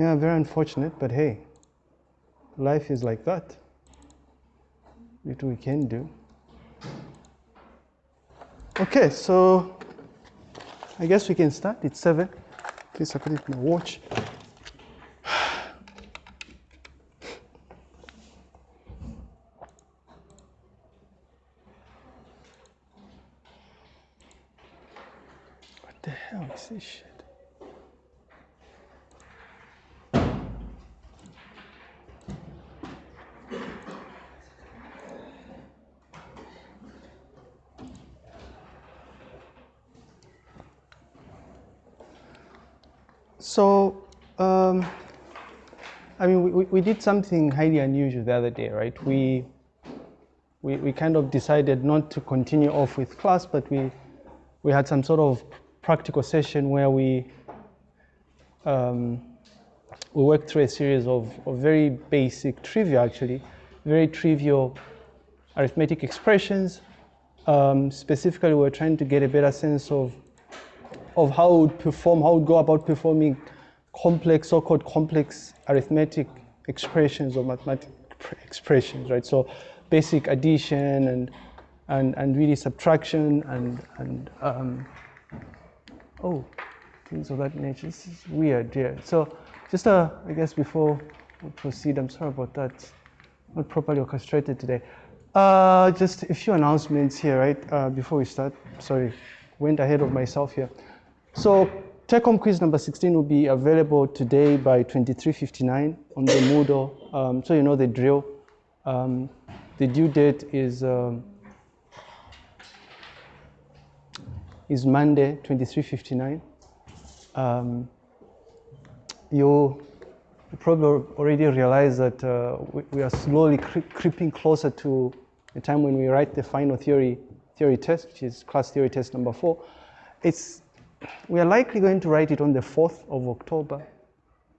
Yeah, very unfortunate, but hey, life is like that. What we can do. Okay, so I guess we can start. It's seven. Please, I put it in my watch. What the hell is this shit? So, um, I mean, we, did something highly unusual the other day, right? We, we, we kind of decided not to continue off with class, but we, we had some sort of practical session where we, um, we worked through a series of, of very basic trivia, actually, very trivial arithmetic expressions. Um, specifically, we we're trying to get a better sense of of how it would perform, how it would go about performing complex, so-called complex arithmetic expressions or mathematical expressions, right? So basic addition and and and really subtraction and and um, oh, things of that nature. This is weird, yeah. So just uh, I guess before we proceed, I'm sorry about that. Not properly orchestrated today. Uh, just a few announcements here, right? Uh, before we start. Sorry, went ahead of myself here. So take-home quiz number 16 will be available today by 23.59 on the Moodle. Um, so you know the drill. Um, the due date is um, is Monday, 23.59. Um, you probably already realize that uh, we, we, are slowly cre creeping closer to the time when we write the final theory theory test, which is class theory test number four. It's we are likely going to write it on the 4th of October.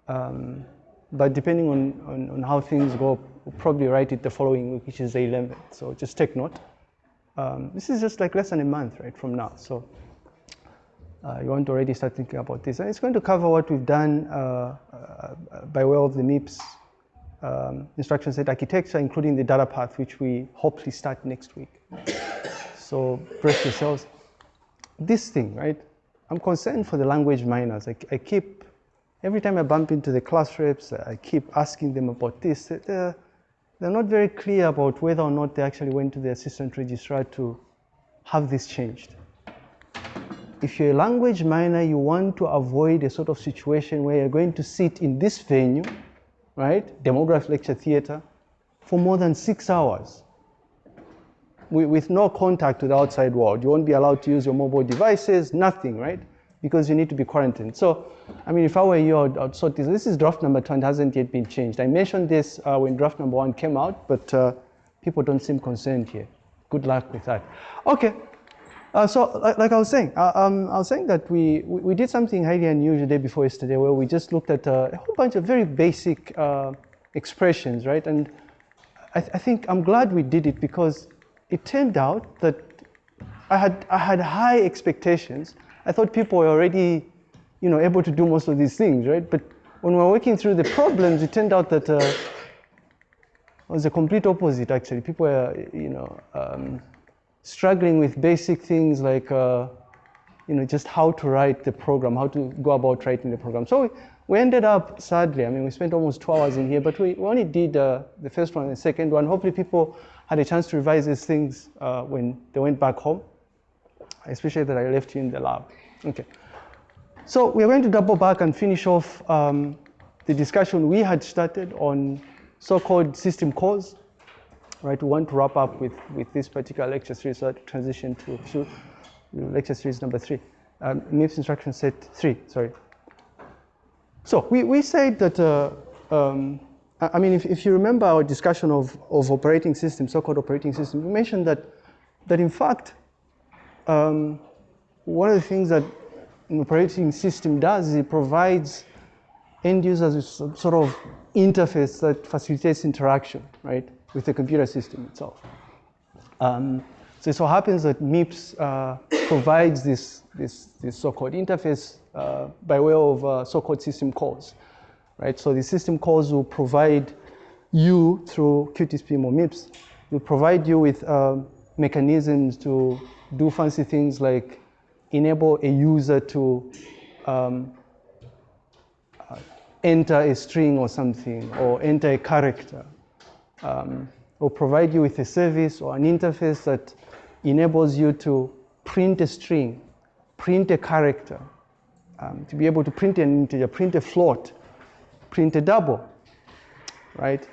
Um, but depending on, on, on, how things go, we'll probably write it the following week, which is the 11th. So just take note. Um, this is just like less than a month, right, from now. So uh, you want to already start thinking about this. And it's going to cover what we've done uh, uh, by way of the MIPS um, instruction set architecture, including the data path, which we hopefully start next week. So brace yourselves. This thing, right? I'm concerned for the language minors. I, I, keep, every time I bump into the class reps, I keep asking them about this. They're, they're not very clear about whether or not they actually went to the assistant registrar to have this changed. If you're a language minor, you want to avoid a sort of situation where you're going to sit in this venue, right, demograph lecture theater, for more than six hours with no contact with the outside world. You won't be allowed to use your mobile devices, nothing, right? Because you need to be quarantined. So, I mean, if I were you, I'd, I'd sort this. This is draft number two and hasn't yet been changed. I mentioned this uh, when draft number one came out, but uh, people don't seem concerned here. Good luck with that. Okay. Uh, so, like, like, I was saying, uh, um, I was saying that we, we, we, did something highly unusual the day before yesterday where we just looked at uh, a whole bunch of very basic uh, expressions, right? And I, th I think I'm glad we did it because it turned out that I had, I had high expectations. I thought people were already, you know, able to do most of these things, right? But when we were working through the problems, it turned out that uh, it was the complete opposite, actually. People were, you know, um, struggling with basic things like, uh, you know, just how to write the program, how to go about writing the program. So we, ended up, sadly, I mean, we spent almost two hours in here, but we, we only did uh, the first one and the second one. Hopefully people had a chance to revise these things uh, when they went back home, especially that I left you in the lab. Okay. So we're going to double back and finish off um, the discussion we had started on so-called system calls. Right, we want to wrap up with, with this particular lecture series, so transition to, to lecture series number three, um, MIPS instruction set three, sorry. So we, we said that uh, um, I mean, if, if you remember our discussion of, of operating systems, so-called operating systems, we mentioned that, that in fact, um, one of the things that an operating system does is it provides end users with some sort of interface that facilitates interaction, right, with the computer system itself. Um, so it so happens that MIPS uh, provides this, this, this so-called interface uh, by way of uh, so-called system calls right? So the system calls will provide you through QtSpim or MIPS, will provide you with uh, mechanisms to do fancy things like enable a user to um, uh, enter a string or something, or enter a character, um, or provide you with a service or an interface that enables you to print a string, print a character, um, to be able to print an integer, print a float, print a double, right?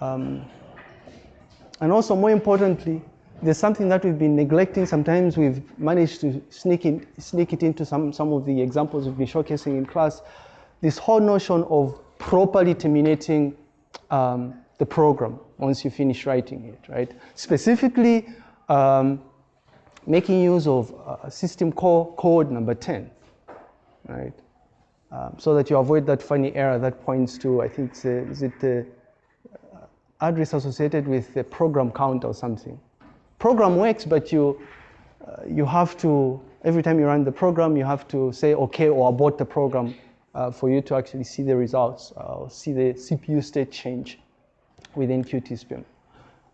Um, and also more importantly, there's something that we've been neglecting. Sometimes we've managed to sneak, in, sneak it into some, some of the examples we've been showcasing in class. This whole notion of properly terminating um, the program once you finish writing it, right? Specifically, um, making use of uh, system call code number 10, right? Um, so that you avoid that funny error that points to, I think, a, is it the uh, address associated with the program count or something. Program works, but you, uh, you have to, every time you run the program, you have to say okay or abort the program uh, for you to actually see the results, uh, see the CPU state change within QtSpim,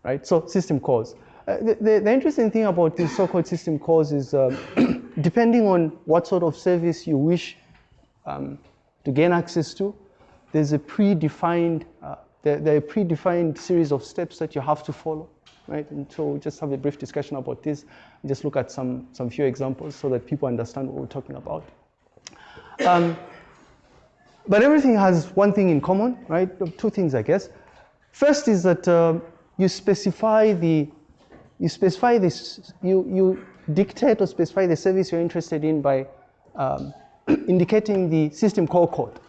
right? So system calls. Uh, the, the, the, interesting thing about these so-called system calls is uh, depending on what sort of service you wish um, to gain access to, there's a predefined, uh, there, there, are predefined series of steps that you have to follow, right? And so we'll just have a brief discussion about this, just look at some, some few examples so that people understand what we're talking about. Um, but everything has one thing in common, right? Two things, I guess. First is that uh, you specify the you specify this, you, you dictate or specify the service you're interested in by um, indicating the system call code.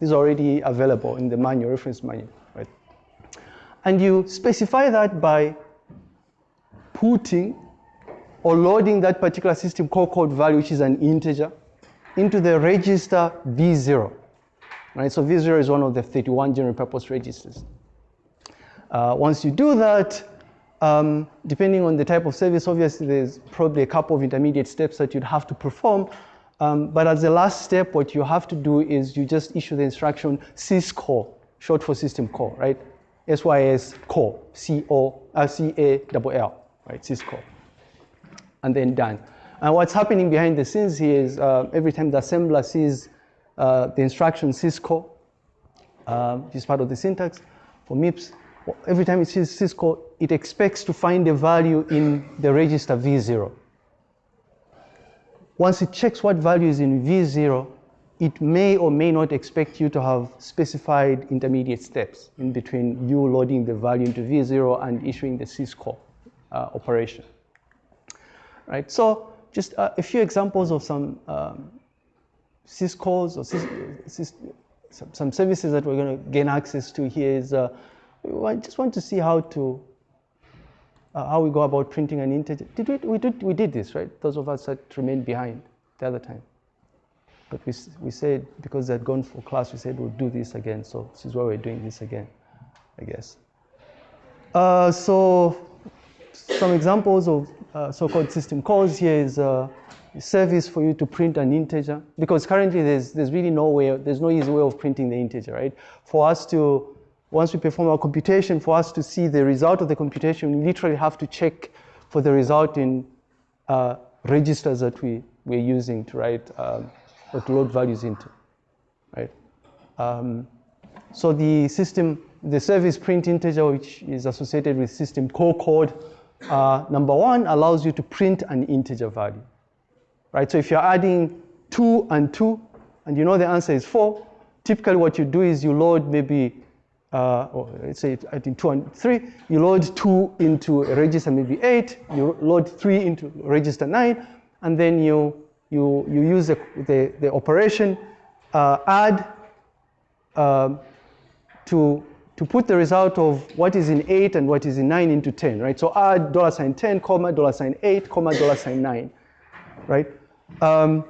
This is already available in the manual, reference manual, right? And you specify that by putting or loading that particular system call code value, which is an integer, into the register V0, right? So V0 is one of the 31 general purpose registers. Uh, once you do that, um, depending on the type of service, obviously there's probably a couple of intermediate steps that you'd have to perform. Um, but as the last step, what you have to do is you just issue the instruction syscall, short for system call, right? SYS call, C-O, right, syscall. And then done. And what's happening behind the scenes here is uh, every time the assembler sees uh, the instruction syscall, uh, is part of the syntax for MIPS, every time it sees syscall, it expects to find a value in the register V0. Once it checks what value is in V0, it may or may not expect you to have specified intermediate steps in between you loading the value into V0 and issuing the syscall uh, operation. Right, so just uh, a few examples of some um, syscalls or sys, sys, some, some, services that we're going to gain access to here is uh, I just want to see how to uh, how we go about printing an integer. Did we, we, did, we did this, right? Those of us that remained behind the other time. But we, we said, because they had gone for class, we said we'll do this again. So this is why we're doing this again, I guess. Uh, so some examples of uh, so-called system calls here is uh, a service for you to print an integer. Because currently there's, there's really no way, there's no easy way of printing the integer, right? For us to once we perform our computation, for us to see the result of the computation, we literally have to check for the result in uh, registers that we, we're using to write, um, or to load values into, right? Um, so the system, the service print integer, which is associated with system call code, uh, number one allows you to print an integer value, right? So if you're adding two and two, and you know the answer is four, typically what you do is you load maybe uh, or let's say I think two and three, you load two into a register maybe eight, you load three into register nine, and then you, you, you use the, the, the operation uh, add uh, to, to put the result of what is in eight and what is in nine into 10, right? So add dollar sign 10, comma, dollar sign eight, comma, dollar sign nine, right? Um,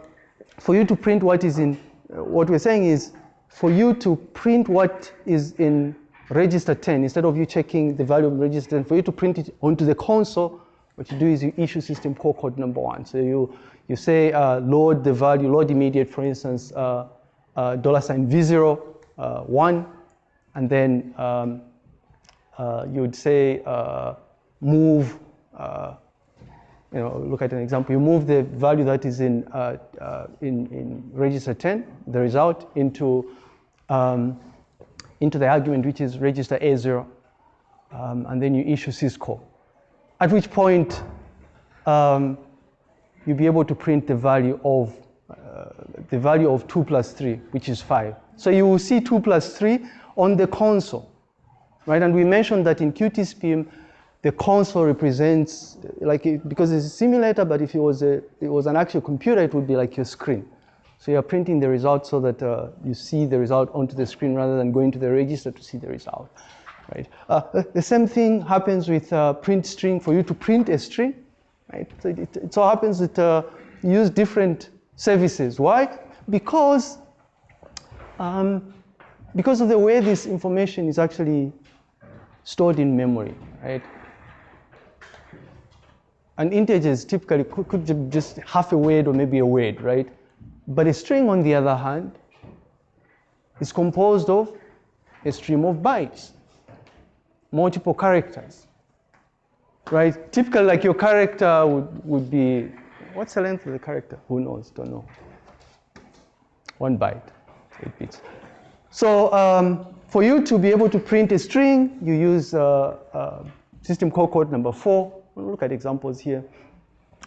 for you to print what is in, what we're saying is for you to print what is in register 10, instead of you checking the value of register 10, for you to print it onto the console, what you do is you issue system call code number one. So you, you say uh, load the value, load immediate, for instance, uh, uh, dollar sign V0, uh, 1, and then um, uh, you would say uh, move, you know, look at an example, you move the value that is in, in, in, register 10, the result, into, um, into the argument which is register A0, um, and then you issue syscall. At which point, um, you'll be able to print the value of uh, the value of 2 plus 3, which is 5. So you will see 2 plus 3 on the console, right? And we mentioned that in QtSpim, the console represents, like, it, because it's a simulator, but if it was, a, it was an actual computer, it would be like your screen. So you're printing the result so that uh, you see the result onto the screen rather than going to the register to see the result, right? Uh, the same thing happens with uh, print string. For you to print a string, right? So it, it so happens that uh, you use different services. Why? Because, um, because of the way this information is actually stored in memory, right? And is typically could, could just half a word or maybe a word, right? But a string, on the other hand, is composed of a stream of bytes, multiple characters right? Typically, like your character would, would be, what's the length of the character? Who knows? Don't know. One byte, eight bits. So um, for you to be able to print a string, you use uh, uh, system call code number four. We'll look at examples here.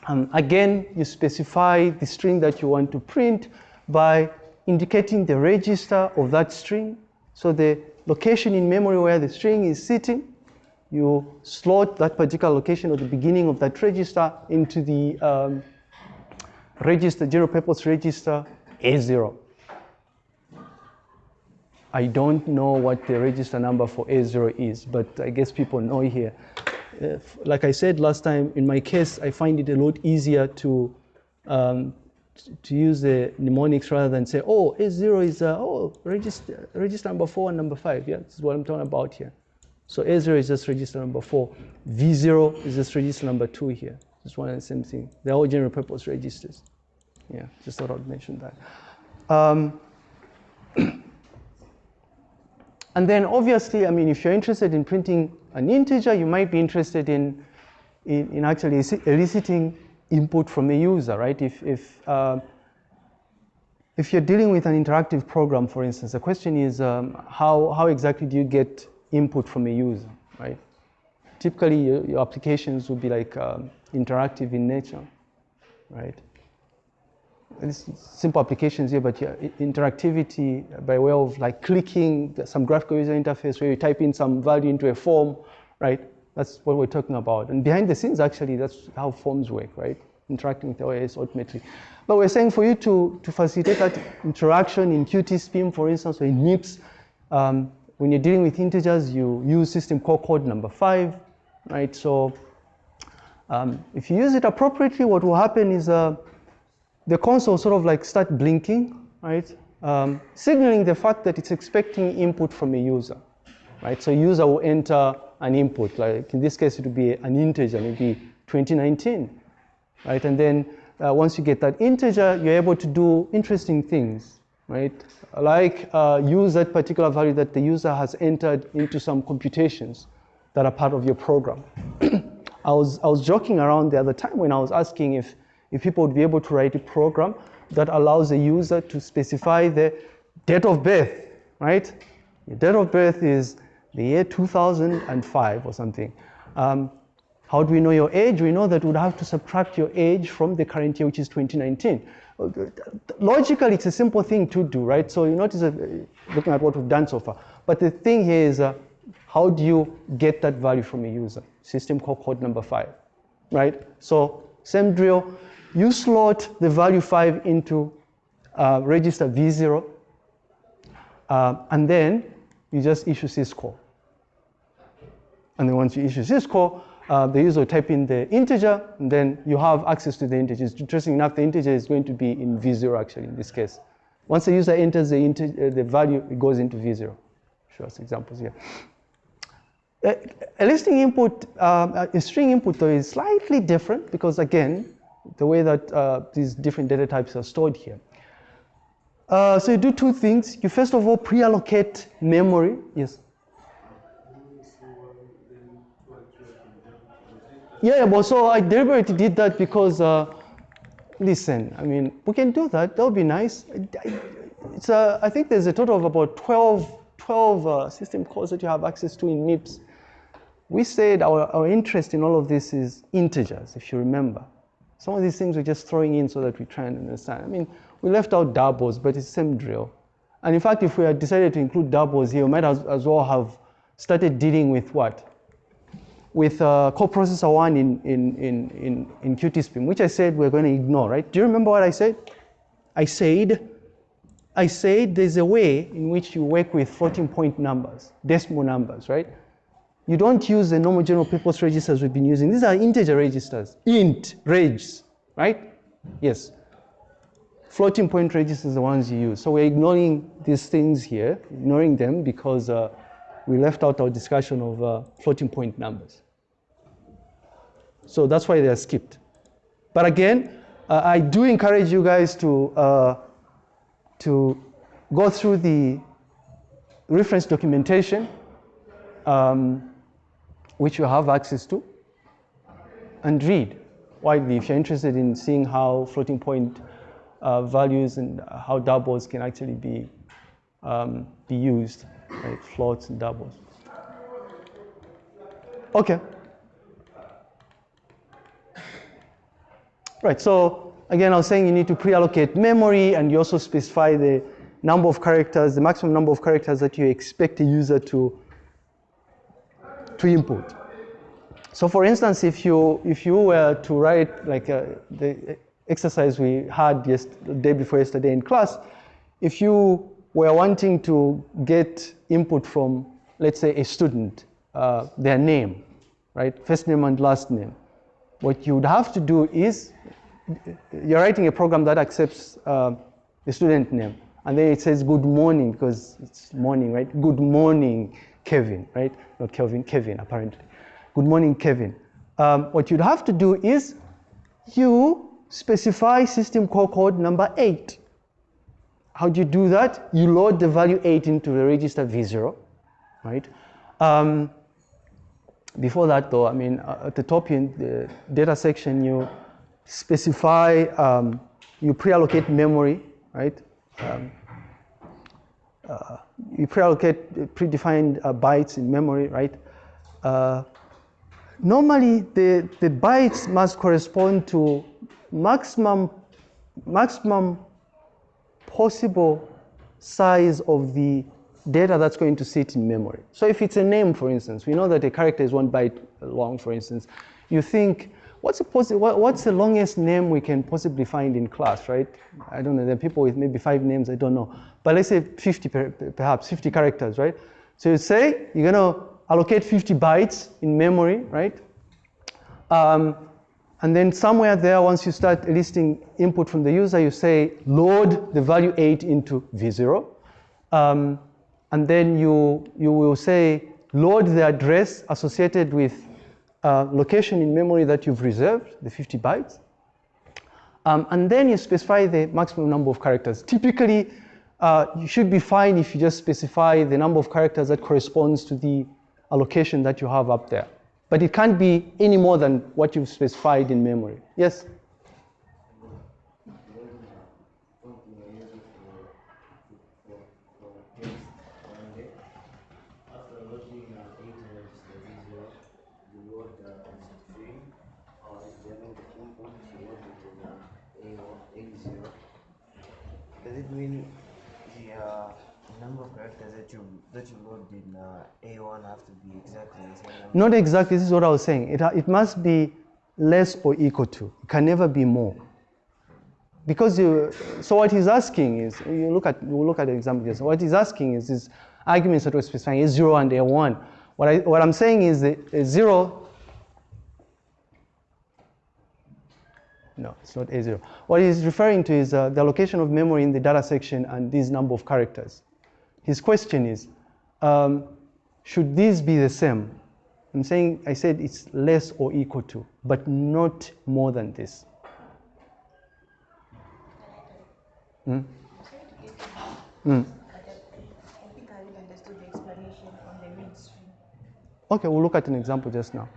Um, again, you specify the string that you want to print by indicating the register of that string. So the location in memory where the string is sitting you slot that particular location at the beginning of that register into the um, register, general purpose register A0. I don't know what the register number for A0 is, but I guess people know here. Uh, like I said last time, in my case, I find it a lot easier to um, to use the mnemonics rather than say, oh, A0 is, uh, oh, register, register number four and number five. Yeah, this is what I'm talking about here. So A0 is just register number four. V0 is just register number two here. Just one and the same thing. They're all general purpose registers. Yeah, just thought I'd mention that. Um, and then obviously, I mean, if you're interested in printing an integer, you might be interested in, in, in actually eliciting input from a user, right? If, if, uh, if you're dealing with an interactive program, for instance, the question is um, how, how exactly do you get input from a user, right? Typically, your, your applications would be like um, interactive in nature, right? Simple applications here, but yeah, interactivity by way of like clicking some graphical user interface where you type in some value into a form, right? That's what we're talking about. And behind the scenes, actually, that's how forms work, right? Interacting with OS ultimately. But we're saying for you to, to facilitate that interaction in QtSpim, for instance, or in MIPS, um, when you're dealing with integers, you use system call code number five, right? So um, if you use it appropriately, what will happen is uh, the console sort of like start blinking, right? Um, signaling the fact that it's expecting input from a user, right? So user will enter an input, like in this case, it would be an integer, maybe 2019, right? And then uh, once you get that integer, you're able to do interesting things, right? Like uh, use that particular value that the user has entered into some computations that are part of your program. I, was, I was joking around the other time when I was asking if, if people would be able to write a program that allows a user to specify the date of birth, right? The date of birth is the year 2005 or something. Um, how do we know your age? We know that we'd have to subtract your age from the current year, which is 2019 logically, it's a simple thing to do, right? So you notice, uh, looking at what we've done so far. But the thing here is, uh, how do you get that value from a user? System call code number five, right? So same drill, you slot the value five into uh, register V0, uh, and then you just issue syscall. And then once you issue syscall, uh, the user will type in the integer, and then you have access to the integer. Interesting enough, the integer is going to be in V0 actually in this case. Once the user enters the, integer, uh, the value, it goes into V0. Show us examples here. A listing input, uh, a string input though is slightly different because again, the way that uh, these different data types are stored here. Uh, so you do two things. You first of all pre-allocate memory. Yes. Yeah, but so I deliberately did that because, uh, listen, I mean, we can do that. That would be nice. It's a, I think there's a total of about 12, 12 uh, system calls that you have access to in MIPS. We said our, our interest in all of this is integers, if you remember. Some of these things we're just throwing in so that we try and understand. I mean, we left out doubles, but it's the same drill. And in fact, if we had decided to include doubles here, we might as, as well have started dealing with what? with uh, coprocessor one in, in, in, in, in QtSpim, which I said we're going to ignore, right? Do you remember what I said? I said, I said there's a way in which you work with floating point numbers, decimal numbers, right? You don't use the normal general purpose registers we've been using. These are integer registers, int, regs, right? Yes. Floating point registers are the ones you use. So we're ignoring these things here, ignoring them because uh, we left out our discussion of uh, floating point numbers. So that's why they are skipped. But again, uh, I do encourage you guys to, uh, to go through the reference documentation, um, which you have access to, and read widely if you're interested in seeing how floating point uh, values and how doubles can actually be, um, be used? Floats and doubles. Okay. Right, so again, I was saying you need to pre-allocate memory and you also specify the number of characters, the maximum number of characters that you expect a user to, to input. So for instance, if you, if you were to write like uh, the exercise we had just the day before yesterday in class, if you were wanting to get input from, let's say, a student, uh, their name, right? First name and last name. What you would have to do is, you're writing a program that accepts uh, the student name. And then it says good morning because it's morning, right? Good morning, Kevin, right? Not Kelvin, Kevin, apparently. Good morning, Kevin. Um, what you'd have to do is you specify system call code number eight. How do you do that? You load the value 8 into the register V0, right? Um, before that though, I mean, uh, at the top in the data section, you specify, um, you pre-allocate memory, right? Um, you pre-allocate predefined uh, bytes in memory, right? Uh, normally, the, the bytes must correspond to maximum, maximum possible size of the data that's going to sit in memory. So if it's a name, for instance, we know that a character is one byte long, for instance. You think, what's the, what's the longest name we can possibly find in class, right? I don't know, there are people with maybe five names, I don't know. But let's say 50, perhaps 50 characters, right? So you say you're gonna allocate 50 bytes in memory, right? Um, and then somewhere there, once you start listing input from the user, you say load the value 8 into V0. Um, and then you, you will say load the address associated with uh, location in memory that you've reserved, the 50 bytes. Um, and then you specify the maximum number of characters. Typically, uh, you should be fine if you just specify the number of characters that corresponds to the allocation that you have up there. But it can't be any more than what you've specified in memory. Yes? Does it mean the uh, number of characters that you load in uh, A1 have to be exactly the same? Not exactly. This is what I was saying. It, it must be less or equal to. It can never be more. Because you, so what he's asking is, you look at, we'll look at the example here. So what he's asking is, is arguments that we're specifying A0 and A1. What, I, what I'm saying is that A0 No, it's not A0. What he's referring to is uh, the allocation of memory in the data section and this number of characters. His question is, um, should these be the same? I'm saying, I said it's less or equal to, but not more than this. Mm. Okay, we'll look at an example just now.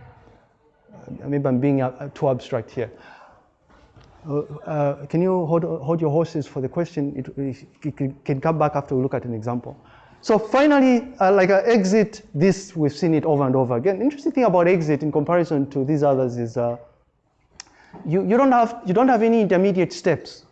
Uh, maybe I'm being uh, too abstract here. Uh, uh, can you hold, hold your horses for the question? It, it, it can come back after we look at an example. So finally, uh, like uh, exit, this we've seen it over and over again. Interesting thing about exit in comparison to these others is uh, you, you, don't have, you don't have any intermediate steps.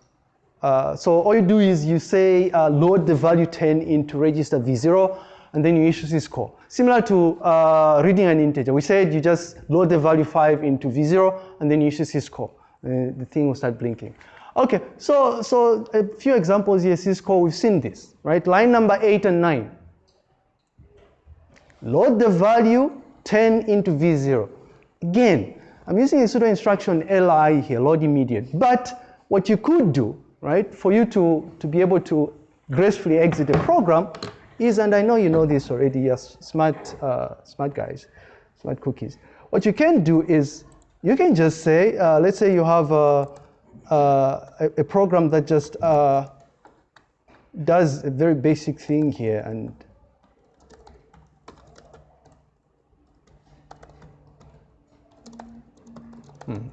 Uh, so all you do is you say uh, load the value 10 into register V0 and then you issue syscall. Similar to uh, reading an integer. We said you just load the value 5 into V0 and then you issue syscall. Uh, the thing will start blinking. Okay, so, so a few examples here, syscall, we've seen this, right? Line number 8 and 9. Load the value 10 into V0. Again, I'm using a pseudo instruction li here, load immediate. But what you could do, right, for you to, to be able to gracefully exit a program is, and I know you know this already, yes, smart, uh, smart guys, smart cookies. What you can do is, you can just say, uh, let's say you have a, a, a program that just uh, does a very basic thing here and Hmm.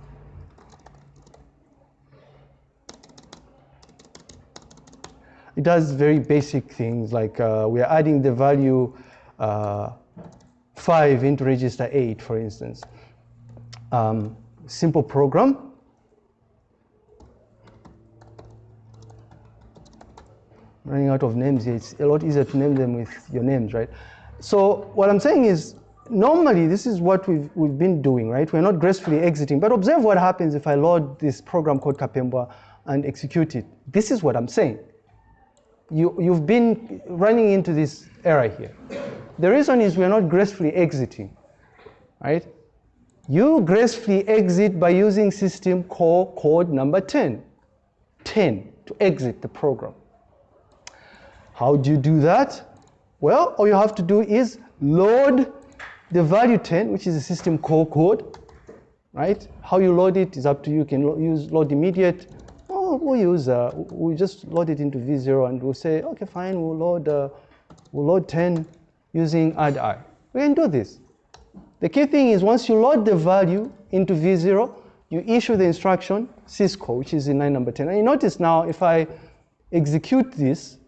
It does very basic things like uh, we are adding the value uh, 5 into register 8, for instance. Um, simple program. Running out of names here, it's a lot easier to name them with your names, right? So what I'm saying is normally this is what we've, we've been doing, right? We're not gracefully exiting, but observe what happens if I load this program called Kapembwa and execute it. This is what I'm saying. You, you've been running into this error here. The reason is we're not gracefully exiting, right? You gracefully exit by using system call code number 10. 10 to exit the program. How do you do that? Well, all you have to do is load the value 10, which is a system call code, right? How you load it is up to you. You can use load immediate. Oh, we'll use, uh, we just load it into V0 and we'll say, okay, fine, we'll load, uh, we'll load 10 using add i. We can do this. The key thing is once you load the value into V0, you issue the instruction syscall, which is in line number 10. And you notice now if I execute this,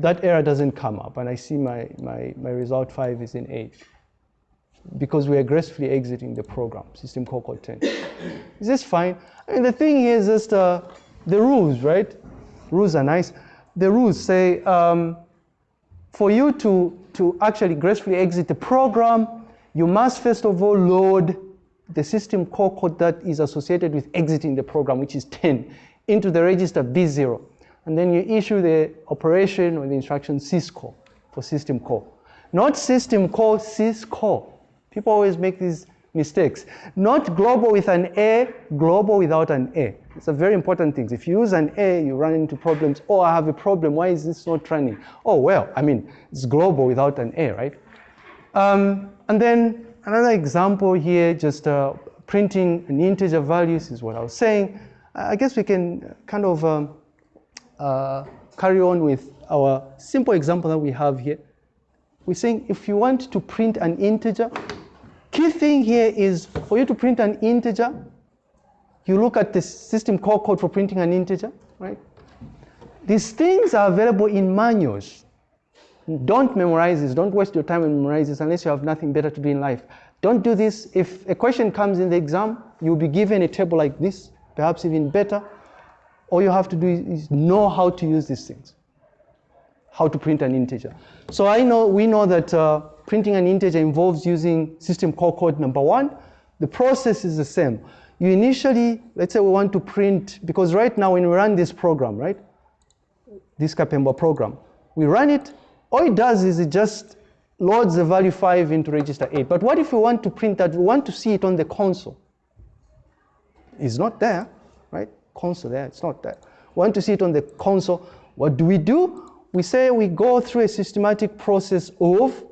that error doesn't come up and I see my, my, my result 5 is in 8 because we are gracefully exiting the program, system call code 10. is this fine? I mean, the thing is just uh, the rules, right? Rules are nice. The rules say um, for you to, to actually gracefully exit the program, you must first of all load the system call code that is associated with exiting the program, which is 10, into the register V0 and then you issue the operation or the instruction syscall for system call. Not system call, syscall. People always make these mistakes. Not global with an A, global without an A. It's a very important thing. If you use an A, you run into problems. Oh, I have a problem. Why is this not running? Oh, well, I mean, it's global without an A, right? Um, and then another example here, just uh, printing an integer values is what I was saying. I guess we can kind of um, uh, carry on with our simple example that we have here. We're saying if you want to print an integer, key thing here is for you to print an integer, you look at the system call code for printing an integer, right? These things are available in manuals. Don't memorize this. Don't waste your time and memorize this unless you have nothing better to do in life. Don't do this. If a question comes in the exam, you'll be given a table like this, perhaps even better. All you have to do is know how to use these things, how to print an integer. So I know, we know that uh, printing an integer involves using system call code number one. The process is the same. You initially, let's say we want to print, because right now when we run this program, right, this Kapembwa program, we run it, all it does is it just loads the value 5 into register 8. But what if we want to print that, we want to see it on the console? It's not there? Console there, it's not there. We want to see it on the console. What do we do? We say we go through a systematic process of,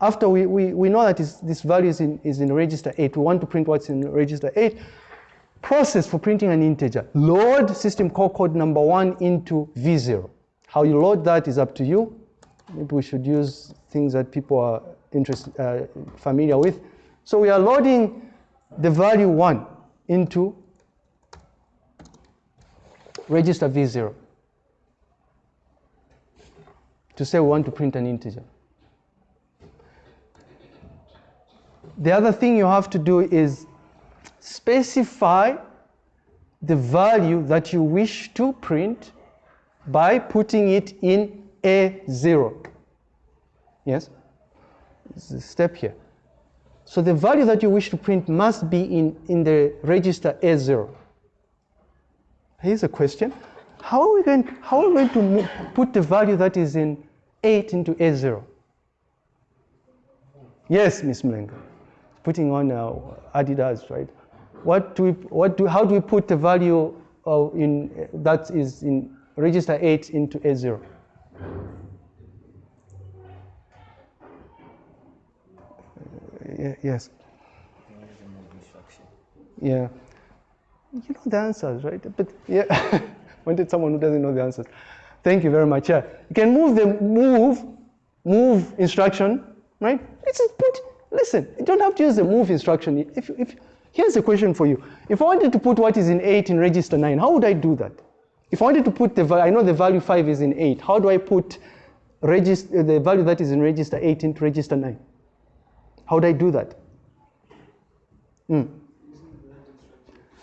after we, we, we know that this value is in, is in register 8, we want to print what's in register 8, process for printing an integer. Load system call code number one into V0. How you load that is up to you. Maybe we should use things that people are interested, uh, familiar with. So we are loading the value one into register V0 to say we want to print an integer. The other thing you have to do is specify the value that you wish to print by putting it in A0. Yes? A step here. So the value that you wish to print must be in, in the register A0. Here's a question. How are we going, how are we going to put the value that is in 8 into A0? Yes, Miss Mlenga. Putting on uh, Adidas, right? What do we, what do, how do we put the value of in, that is in register 8 into A0? Uh, yes. You can use a move instruction. Yeah. You know the answers, right? But yeah, wanted someone who doesn't know the answers. Thank you very much. Yeah. You can move the move, move instruction, right? Let's just put, listen, you don't have to use the move instruction. If, if, here's a question for you. If I wanted to put what is in 8 in register 9, how would I do that? If I wanted to put the I know the value 5 is in 8. How do I put register, the value that is in register 8 into register 9? How would I do that? Hmm.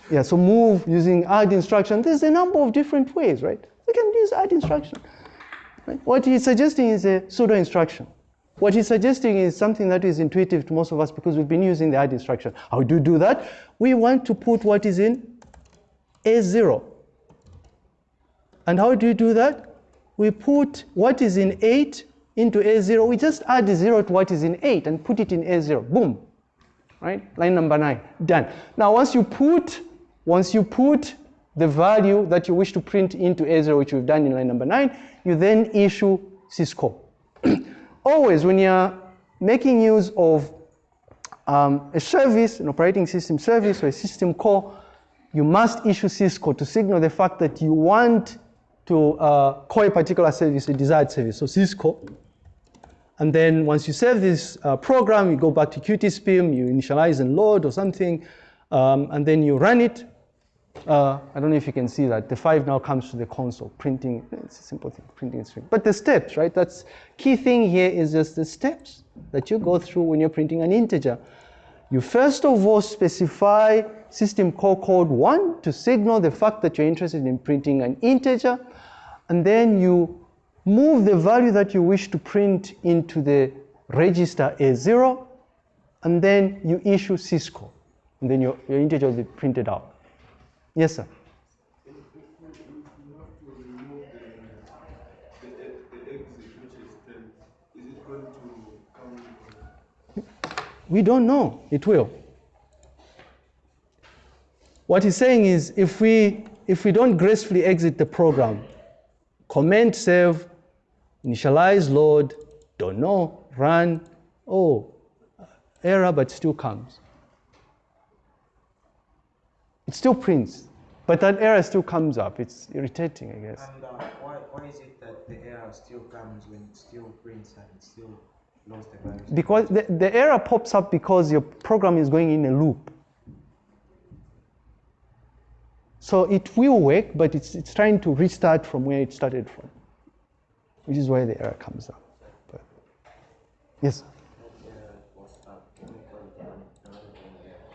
Yeah, so move using add instruction. There's a number of different ways, right? We can use add instruction. Right? What he's suggesting is a pseudo instruction. What he's suggesting is something that is intuitive to most of us because we've been using the add instruction. How do you do that? We want to put what is in A0. And how do you do that? We put what is in 8 into A0. We just add 0 to what is in 8 and put it in A0. Boom. Right? Line number 9. Done. Now once you put once you put the value that you wish to print into A0, which we've done in line number 9, you then issue syscall. Always when you're making use of um, a service, an operating system service or a system call, you must issue syscall to signal the fact that you want to uh, call a particular service, a desired service. So syscall. And then once you save this uh, program, you go back to QtSpim, you initialize and load or something, um, and then you run it. Uh, I don't know if you can see that. The five now comes to the console, printing, it's a simple thing, printing string. But the steps, right? That's key thing here is just the steps that you go through when you're printing an integer. You first of all specify system call code one to signal the fact that you're interested in printing an integer. And then you move the value that you wish to print into the register A0. And then you issue syscall. And then your, your integer will be printed out. Yes, sir. We don't know. It will. What he's saying is if we if we don't gracefully exit the program, comment save, initialize load, don't know, run, oh, error but still comes. It still prints, but that error still comes up. It's irritating, I guess. And uh, why, why is it that the error still comes when it still prints and it still lost the value? Because the, the error pops up because your program is going in a loop. So it will work, but it's, it's trying to restart from where it started from, which is why the error comes up. But, yes?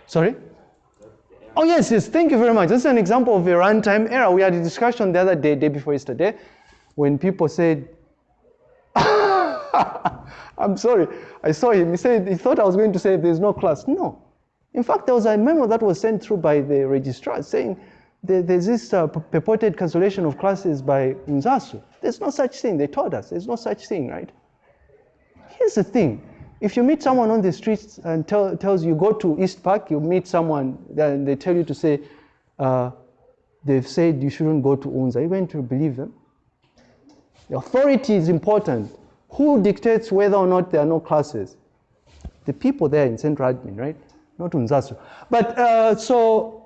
Sorry? Oh, yes, yes, thank you very much. This is an example of a runtime error. We had a discussion the other day, day before yesterday, when people said, I'm sorry, I saw him. He said he thought I was going to say there's no class. No. In fact, there was a memo that was sent through by the registrar saying there's this uh, purported cancellation of classes by Unzasu. There's no such thing. They told us there's no such thing, right? Here's the thing. If you meet someone on the streets and tell, tells you go to East Park, you meet someone and they tell you to say, uh, they've said you shouldn't go to UNZA, are you going to believe them? The authority is important. Who dictates whether or not there are no classes? The people there in Central Admin, right? Not Unzasu. But uh, so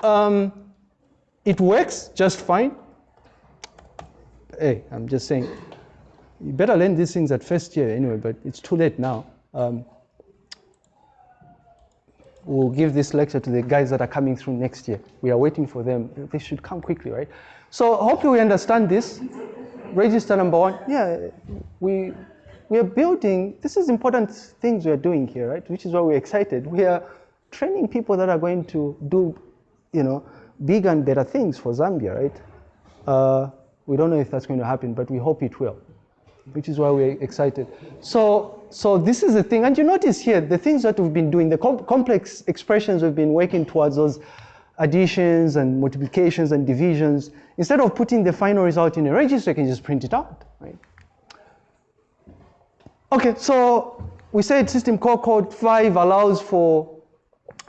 Um, it works just fine. Hey, I'm just saying, you better learn these things at first year anyway, but it's too late now. Um, we'll give this lecture to the guys that are coming through next year. We are waiting for them. They should come quickly, right? So hopefully we understand this. Register number one, yeah, we, we are building, this is important things we are doing here, right? Which is why we're excited. We are training people that are going to do, you know, big and better things for Zambia, right? Uh, we don't know if that's going to happen, but we hope it will, which is why we're excited. So, so this is the thing, and you notice here, the things that we've been doing, the com complex expressions we've been working towards those additions and multiplications and divisions, instead of putting the final result in a register, you can just print it out, right? Okay, so we said system call code 5 allows for,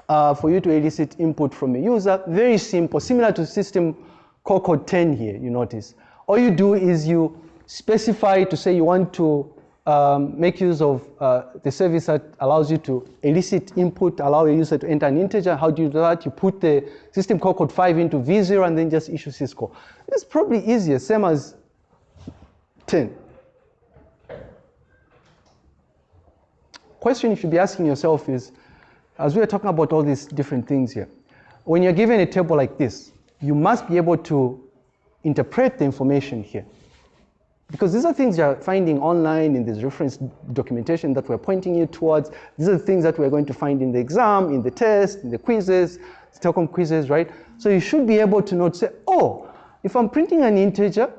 uh, for you to elicit input from a user. Very simple, similar to system call code 10 here, you notice. All you do is you specify to say you want to um, make use of uh, the service that allows you to elicit input, allow a user to enter an integer. How do you do that? You put the system call code 5 into V0 and then just issue syscall. It's probably easier, same as 10. Question you should be asking yourself is, as we are talking about all these different things here, when you're given a table like this, you must be able to interpret the information here. Because these are things you're finding online in this reference documentation that we're pointing you towards. These are the things that we're going to find in the exam, in the test, in the quizzes, Stockholm quizzes, right? So you should be able to note, say, oh, if I'm printing an integer,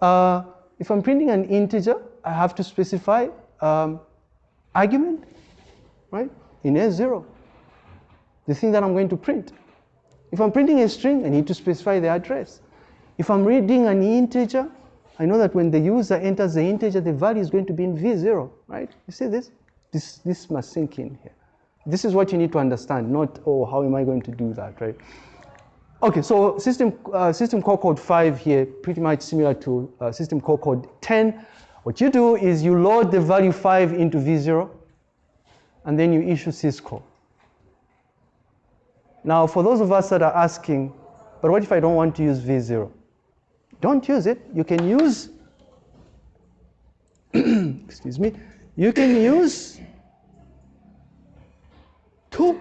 uh, if I'm printing an integer, I have to specify um, argument, right? In S0, the thing that I'm going to print. If I'm printing a string, I need to specify the address. If I'm reading an integer, I know that when the user enters the integer, the value is going to be in V0, right? You see this? This, this must sink in here. This is what you need to understand, not, oh, how am I going to do that, right? Okay, so system, uh, system call code 5 here, pretty much similar to uh, system call code 10. What you do is you load the value 5 into V0, and then you issue syscall. Now, for those of us that are asking, but what if I don't want to use V0? Don't use it. You can use, excuse me, you can use 2.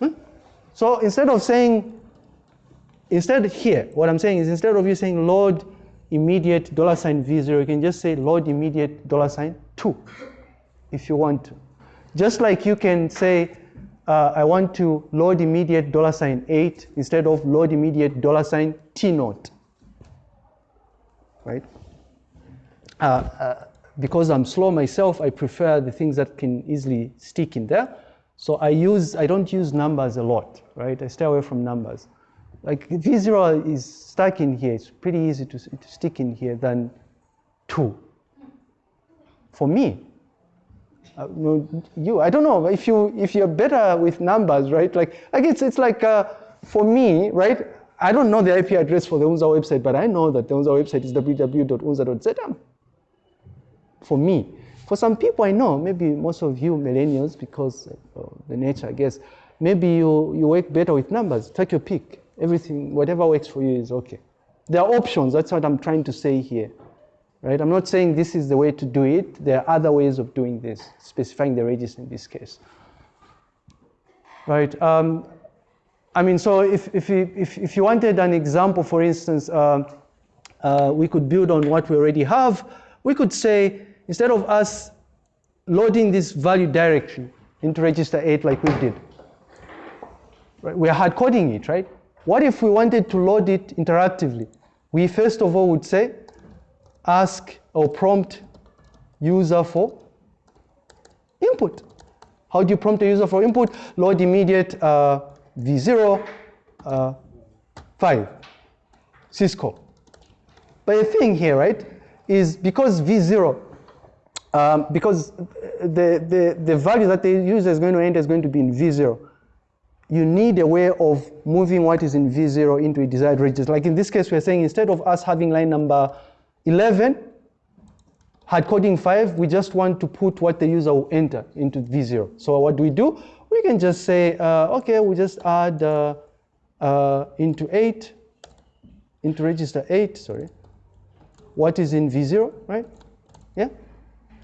Hmm? So instead of saying, instead here, what I'm saying is instead of you saying load immediate dollar sign V0, you can just say load immediate dollar sign 2 if you want to. Just like you can say, uh, I want to load immediate dollar sign 8 instead of load immediate dollar sign T naught, right? Uh, uh, because I'm slow myself, I prefer the things that can easily stick in there. So I use, I don't use numbers a lot, right? I stay away from numbers. Like V0 is stuck in here. It's pretty easy to, to stick in here than 2. For me, uh, you, I don't know if you if you're better with numbers, right? Like, like it's it's like uh, for me, right? I don't know the IP address for the UNZA website, but I know that the UNZA website is www.unza.zm. For me, for some people I know, maybe most of you millennials, because of the nature, I guess, maybe you you work better with numbers. Take your pick. Everything, whatever works for you is okay. There are options. That's what I'm trying to say here right? I'm not saying this is the way to do it. There are other ways of doing this, specifying the register in this case, right? Um, I mean, so if, if, you, if, if you wanted an example, for instance, uh, uh, we could build on what we already have. We could say, instead of us loading this value directly into register 8 like we did, right? we're hard coding it, right? What if we wanted to load it interactively? We first of all would say, ask or prompt user for input. How do you prompt a user for input? Load immediate uh, V0 uh, 5 syscall. But the thing here, right, is because V0, um, because the, the, the value that the user is going to enter is going to be in V0, you need a way of moving what is in V0 into a desired register. Like in this case, we're saying instead of us having line number 11, hard coding 5, we just want to put what the user will enter into V0. So what do we do? We can just say, uh, okay, we just add uh, uh, into 8, into register 8, sorry, what is in V0, right? Yeah?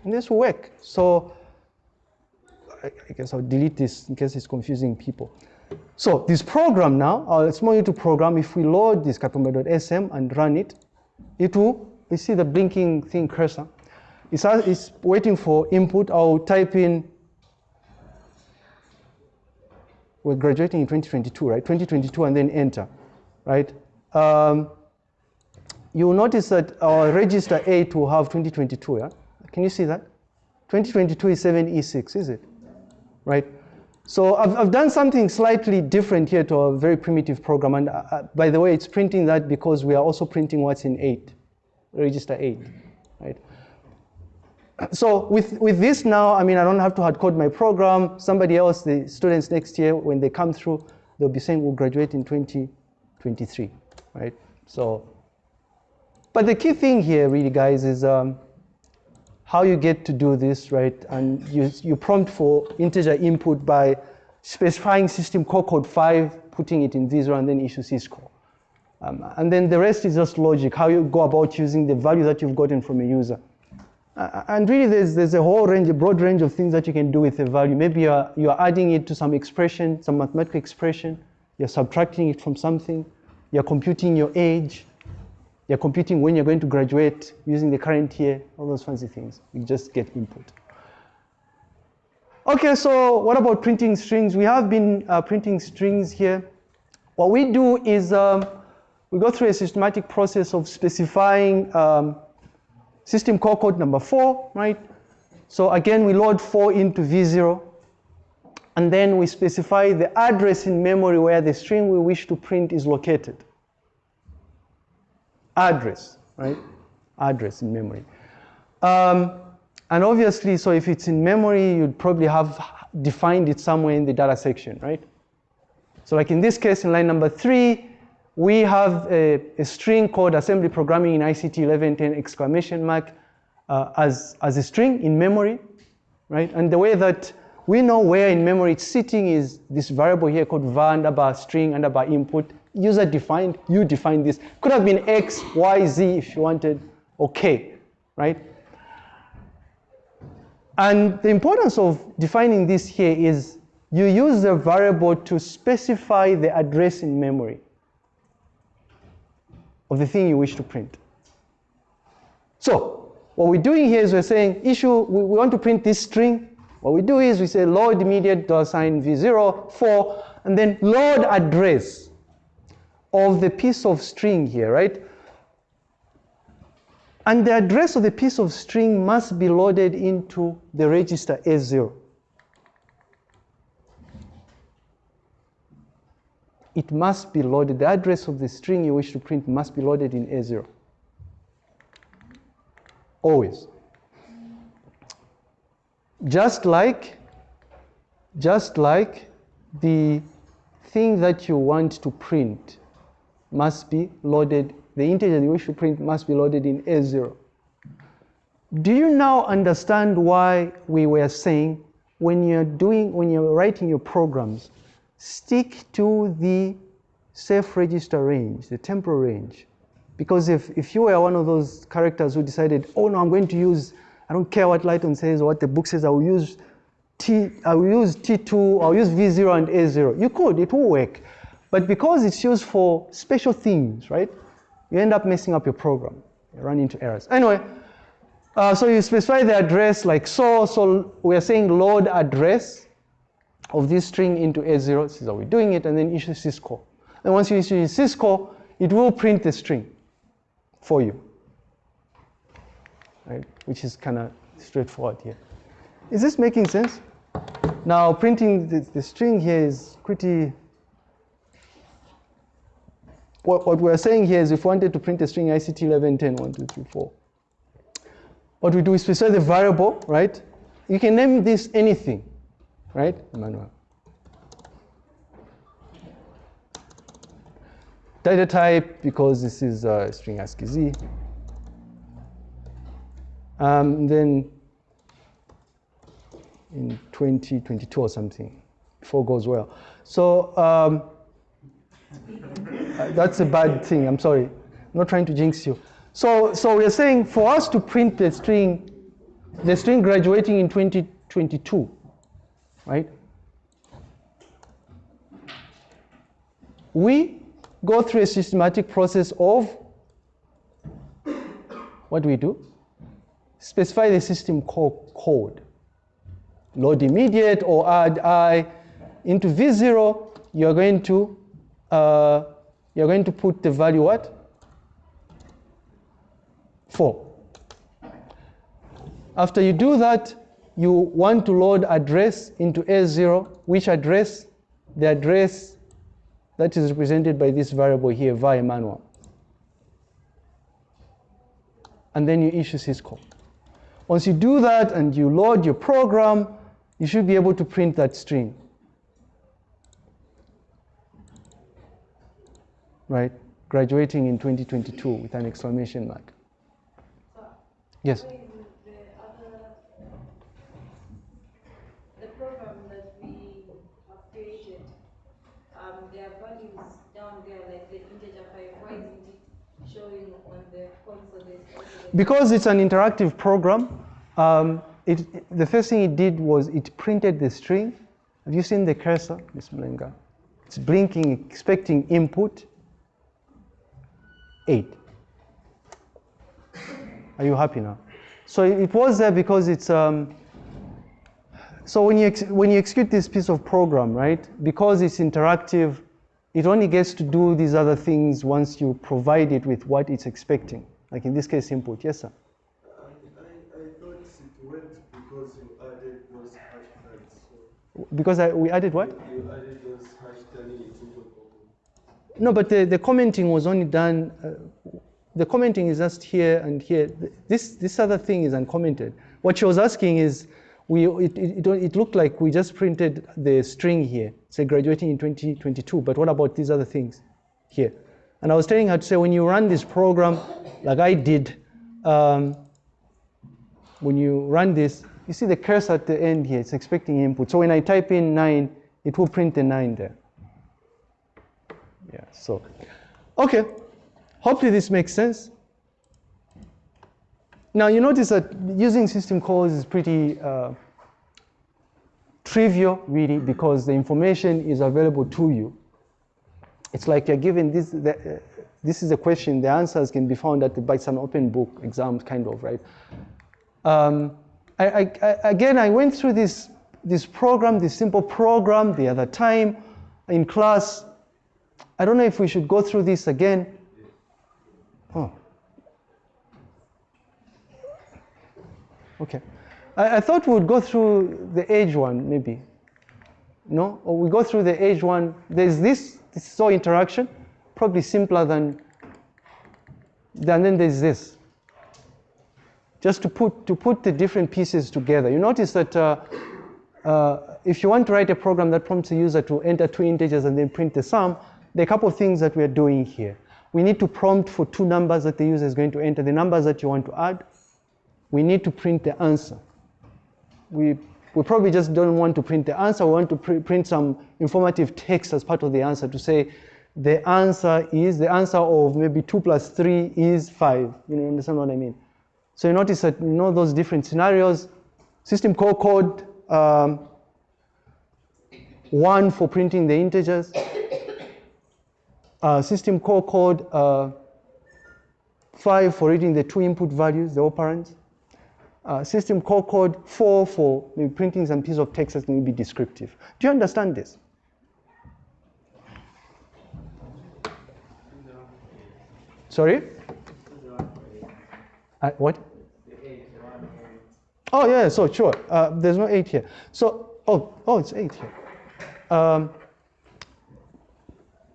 And this will work. So I, I guess I'll delete this in case it's confusing people. So this program now, it's more into program. If we load this capmod.sm and run it, it will, you see the blinking thing cursor. It's, it's waiting for input. I'll type in, we're graduating in 2022, right? 2022 and then enter, right? Um, you will notice that our register 8 will have 2022, yeah? Can you see that? 2022 is 7E6, is it? Right? So I've, I've done something slightly different here to a very primitive program. And uh, uh by the way, it's printing that because we are also printing what's in 8, register 8, right? So with, with this now, I mean, I don't have to hard code my program. Somebody else, the students next year, when they come through, they'll be saying we'll graduate in 2023, right? So, but the key thing here really, guys, is um, how you get to do this, right? And you, you prompt for integer input by specifying system call code 5, putting it in V0, and then issue syscall. Um, and then the rest is just logic, how you go about using the value that you've gotten from a user. And really, there's, there's a whole range, a broad range of things that you can do with a value. Maybe you're, you're adding it to some expression, some mathematical expression, you're subtracting it from something, you're computing your age, you're computing when you're going to graduate using the current year, all those fancy things. You just get input. Okay, so what about printing strings? We have been uh, printing strings here. What we do is um, we go through a systematic process of specifying um, system call code number four, right? So again, we load four into V0, and then we specify the address in memory where the string we wish to print is located address, right? Address in memory. Um, and obviously, so if it's in memory, you'd probably have defined it somewhere in the data section, right? So like in this case, in line number three, we have a, a string called assembly programming in ICT 1110 exclamation mark uh, as, as a string in memory, right? And the way that we know where in memory it's sitting is this variable here called var underbar string underbar input user defined, you define this. Could have been X, Y, Z if you wanted, okay, right? And the importance of defining this here is you use the variable to specify the address in memory of the thing you wish to print. So what we're doing here is we're saying issue, we, we want to print this string. What we do is we say load immediate dollar sign v0 4 and then load address of the piece of string here, right? And the address of the piece of string must be loaded into the register A0. It must be loaded. The address of the string you wish to print must be loaded in A0. Always. Just like, just like the thing that you want to print must be loaded, the integer you wish to print must be loaded in A0. Do you now understand why we were saying when you're doing, when you're writing your programs, stick to the safe register range, the temporal range. Because if, if you were one of those characters who decided, oh no, I'm going to use, I don't care what Lighton says or what the book says, I will use T, I will use T2, I'll use V0 and A0. You could, it will work. But because it's used for special things, right, you end up messing up your program. You run into errors. Anyway, uh, so you specify the address like so. So we are saying load address of this string into A0. This is how we're doing it. And then issue syscall. And once you issue syscall, it will print the string for you, right? Which is kind of straightforward here. Is this making sense? Now printing the, the string here is pretty what, what we're saying here is if we wanted to print a string ICT 1110, 1, 2, 3, 4, what we do is specify the variable, right? You can name this anything, right, Emmanuel? Data type, because this is a string ASCII Z. Um, then in 2022 or something, all goes well. So um, Uh, that's a bad thing, I'm sorry. I'm not trying to jinx you. So, so we're saying for us to print the string, the string graduating in 2022, right? We go through a systematic process of what do we do? Specify the system code. Load immediate or add i into v0, you're going to uh, you're going to put the value what? 4. After you do that, you want to load address into A0, which address? The address that is represented by this variable here, var Emmanuel. And then you issue syscall. Once you do that and you load your program, you should be able to print that string. Right? Graduating in 2022 with an exclamation mark. Yes? The other, the program that we have created, um, there are values down there, like the integer five, why isn't it showing on the console? There's also the- Because it's an interactive program, um, it, the first thing it did was it printed the string. Have you seen the cursor, Ms. Mlenga? It's blinking, expecting input. Eight. Are you happy now? So it was there because it's. Um, so when you when you execute this piece of program, right? Because it's interactive, it only gets to do these other things once you provide it with what it's expecting. Like in this case, input. Yes, sir. I, thought it went because added Because I, we added what? you added those. No, but the, the commenting was only done, uh, the commenting is just here and here. This, this other thing is uncommented. What she was asking is, we, it, it, it, it looked like we just printed the string here, say graduating in 2022, but what about these other things here? And I was telling her to say, when you run this program, like I did, um, when you run this, you see the cursor at the end here, it's expecting input. So when I type in 9, it will print the 9 there. Yeah, so, okay. Hopefully this makes sense. Now you notice that using system calls is pretty uh, trivial, really, because the information is available to you. It's like you're given this, the, uh, this is a question, the answers can be found at the, by some open book exam kind of, right? Um, I, I, I, again, I went through this, this program, this simple program the other time in class. I don't know if we should go through this again. Oh. Okay. I, I thought we would go through the age one, maybe. No? Or we go through the age one. There's this, this is all interaction, probably simpler than, than then there's this. Just to put, to put the different pieces together. You notice that uh, uh, if you want to write a program that prompts the user to enter two integers and then print the sum, there are a couple of things that we are doing here. We need to prompt for two numbers that the user is going to enter, the numbers that you want to add. We need to print the answer. We, we probably just don't want to print the answer, we want to pr print some informative text as part of the answer to say the answer is, the answer of maybe 2 plus 3 is 5. You know, understand what I mean? So you notice that you know those different scenarios, system call code, um, one for printing the integers, uh, system call code uh, five for reading the two input values, the operands, uh, system call code four for maybe printing some piece of text that may be descriptive. Do you understand this? Sorry? Uh, what? Oh yeah, so sure. Uh, there's no eight here. So oh oh, it's eight here. Um,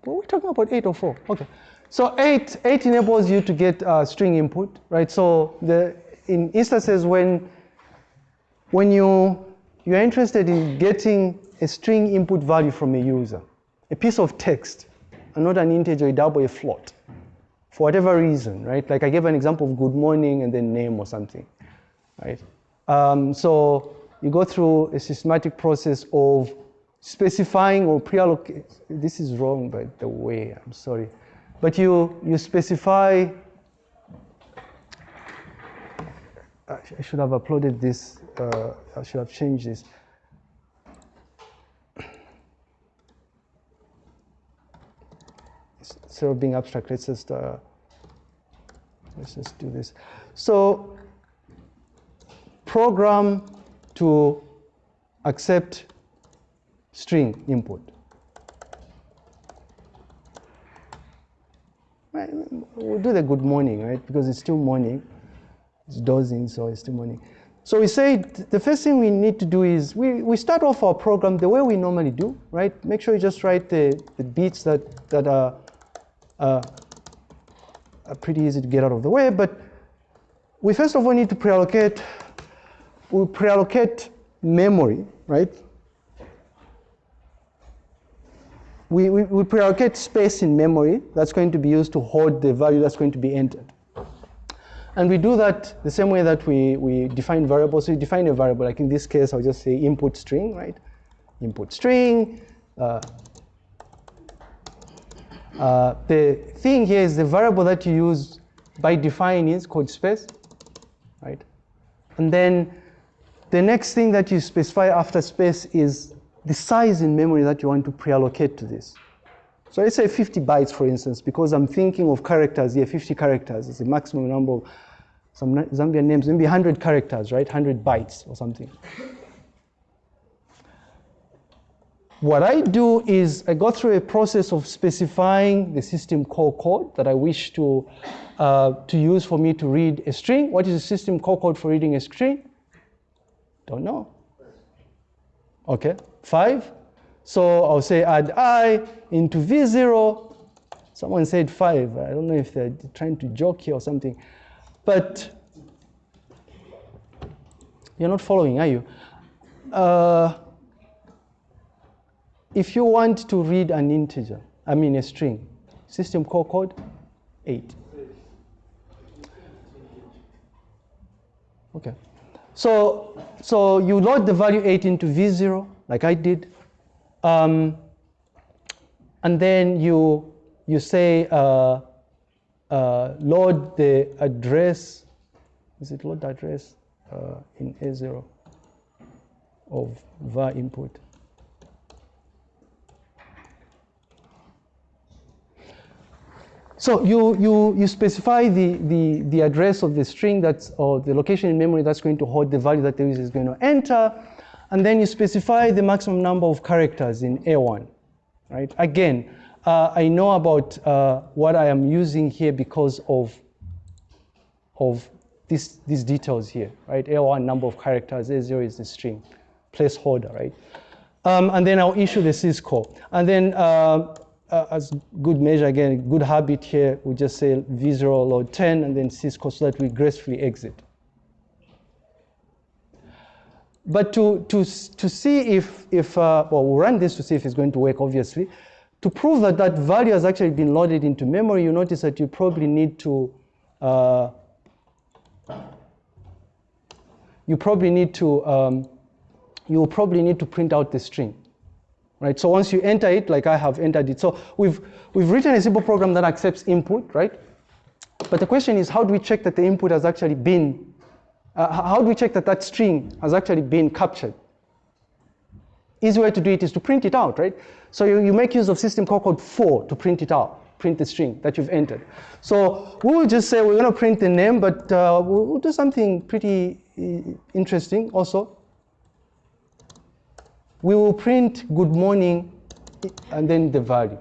were we talking about eight or four? Okay. So eight eight enables you to get uh, string input, right? So the in instances when when you you're interested in getting a string input value from a user, a piece of text, and not an integer, a double, a float, for whatever reason, right? Like I gave an example of good morning and then name or something, right? Um, so you go through a systematic process of specifying or pre-allocate. This is wrong, by the way. I'm sorry, but you you specify. I should have uploaded this. Uh, I should have changed this. Instead of being abstract, let's just uh, let's just do this. So program to accept string input. Right, We'll do the good morning, right? Because it's still morning. It's still morning. So we say the first thing we need to do is we, we start off our program the way we normally do, right? Make sure you just write the, the beats that, that are, uh, are pretty easy to get out of the way. But we first of all need to pre-allocate, we pre-allocate memory, right? We, we, we pre-allocate space in memory that's going to be used to hold the value that's going to be entered. And we do that the same way that we, we define variables. So we define a variable, like in this case, I'll just say input string, right? Input string. Uh, uh, the thing here is the variable that you use by define is called space, right? And then the next thing that you specify after space is the size in memory that you want to pre-allocate to this. So let's say 50 bytes, for instance, because I'm thinking of characters here, 50 characters is the maximum number of some Zambian names, maybe 100 characters, right? 100 bytes or something. What I do is I go through a process of specifying the system call code that I wish to, uh, to use for me to read a string. What is the system call code for reading a string? Don't know. Okay, five. So I'll say add i into v0. Someone said five. I don't know if they're trying to joke here or something. But you're not following, are you? Uh, if you want to read an integer, I mean a string, system call code, eight. Okay. So, so you load the value 8 into V0, like I did. Um, and then you, you say uh, uh, load the address, is it load address uh, in A0 of var input? So you, you, you specify the, the, the address of the string that's, or the location in memory that's going to hold the value that the user is going to enter. And then you specify the maximum number of characters in A1, right? Again, uh, I know about uh, what I am using here because of, of this, these details here, right? A1 number of characters, A0 is the string, placeholder, right? Um, and then I'll issue the syscall. And then uh, uh, as good measure, again, good habit here, we just say v0 load 10 and then syscall so that we gracefully exit. But to, to, to see if, if uh, well, we'll run this to see if it's going to work, obviously. To prove that that value has actually been loaded into memory, you notice that you probably need to, uh, you probably need to, um, you probably need to print out the string right? So once you enter it, like I have entered it. So we've, we've written a simple program that accepts input, right? But the question is, how do we check that the input has actually been, uh, how do we check that that string has actually been captured? Easy way to do it is to print it out, right? So you, you make use of system call code 4 to print it out, print the string that you've entered. So we will just say we're going to print the name, but uh, we'll, do something pretty uh, interesting also we will print good morning and then the value.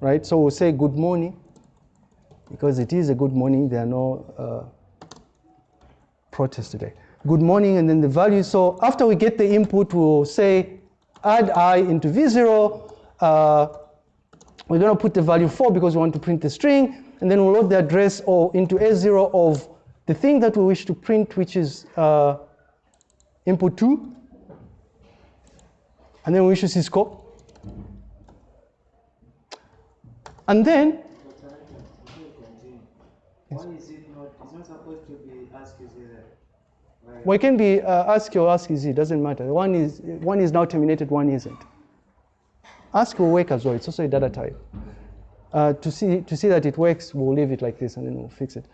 Right? So we'll say good morning because it is a good morning. There are no uh, protests today. Good morning and then the value. So after we get the input, we'll say add i into v0. Uh, we're going to put the value 4 because we want to print the string. And then we'll load the address or into a0 of the thing that we wish to print, which is uh, input 2 and then we issue syscall. And then, Why is it not, it's not supposed to be asked is there? Well, it can be uh, ask or ask is it doesn't matter. One is one is now terminated, one isn't. Ask will work as well. It's also a data type. Uh, to see to see that it works, we'll leave it like this and then we'll fix it.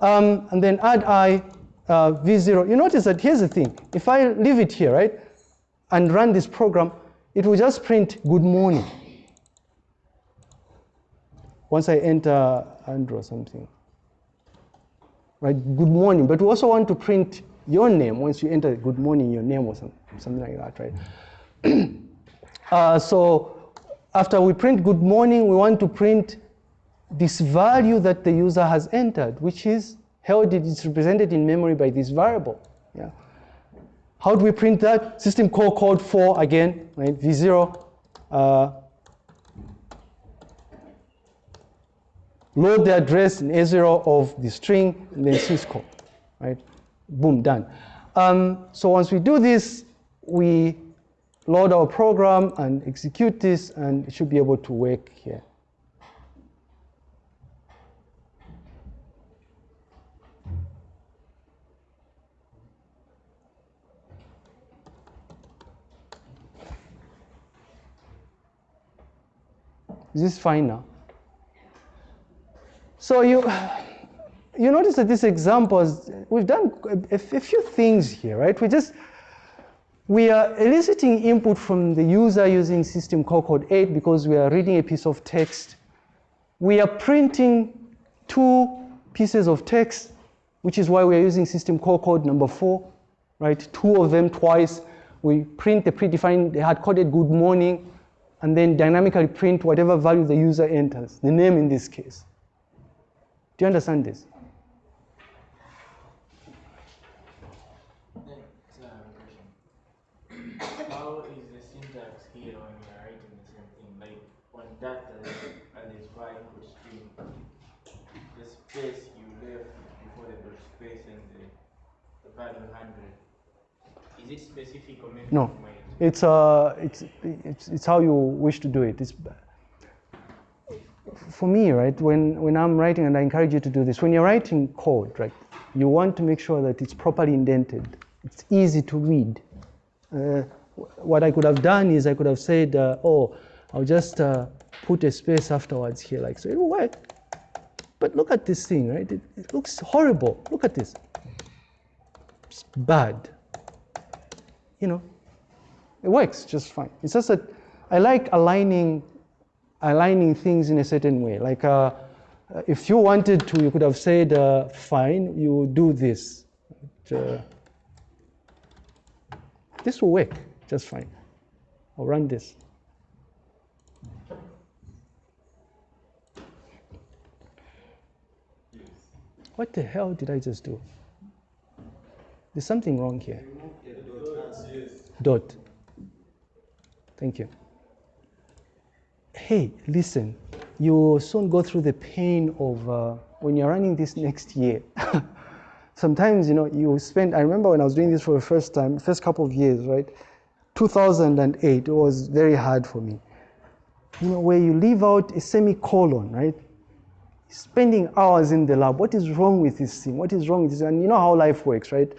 Um, and then add i uh, v0. You notice that here's the thing. If I leave it here, right, and run this program, it will just print good morning. Once I enter Andrew or something. Right, good morning. But we also want to print your name once you enter good morning, your name or some, something like that, right? uh, so after we print good morning, we want to print this value that the user has entered, which is held, it's represented in memory by this variable. Yeah. How do we print that? System call code 4 again, right? V0. Uh, load the address in A0 of the string and then syscall, right? Boom, done. Um, so once we do this, we load our program and execute this and it should be able to work here. Is this fine now? So you, you notice that these examples, we've done a, a few things here, right? We just, we are eliciting input from the user using system call code 8 because we are reading a piece of text. We are printing two pieces of text, which is why we are using system call code number 4, right? Two of them twice. We print the predefined, the hard-coded good morning, and then dynamically print whatever value the user enters, the name in this case. Do you understand this? How is the syntax here when we are writing the same thing? Like on data and this var equals string, the space you left before the dot space and the, the value 100. Is it specific or maybe No. It's, uh, it's, it's, it's how you wish to do it. It's, for me, right, when, when I'm writing, and I encourage you to do this, when you're writing code, right, you want to make sure that it's properly indented. It's easy to read. Uh, what I could have done is I could have said, uh, oh, I'll just uh, put a space afterwards here, like so. It will work. But look at this thing, right? It, it looks horrible. Look at this. It's bad. You know, it works just fine. It's just that I like aligning, aligning things in a certain way. Like uh, if you wanted to, you could have said, uh, fine, you do this. Uh, this will work just fine. I'll run this. What the hell did I just do? There's something wrong here. Dot. Thank you. Hey, listen, you will soon go through the pain of uh, when you're running this next year. Sometimes, you know, you spend, I remember when I was doing this for the first time, first couple of years, right? 2008, it was very hard for me. You know, where you leave out a semicolon, right? Spending hours in the lab. What is wrong with this thing? What is wrong with this? And you know how life works, right?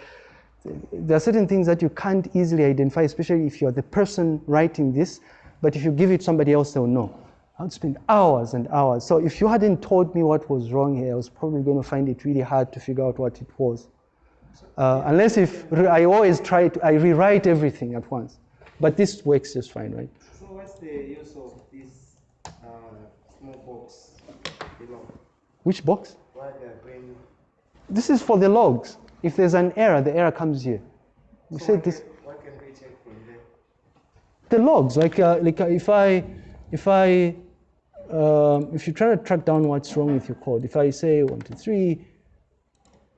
there are certain things that you can't easily identify, especially if you're the person writing this. But if you give it somebody else, they'll know. I would spend hours and hours. So if you hadn't told me what was wrong here, I was probably going to find it really hard to figure out what it was. Uh, unless if I always try to, I rewrite everything at once. But this works just fine, right? So what's the use of this uh, small box below? Which box? Why they're bringing? This is for the logs. If there's an error, the error comes here. We So said what this. Can, what can we check from there? the logs like uh, like uh, if i if i um, if you try to track down what's wrong with your code if i say one two three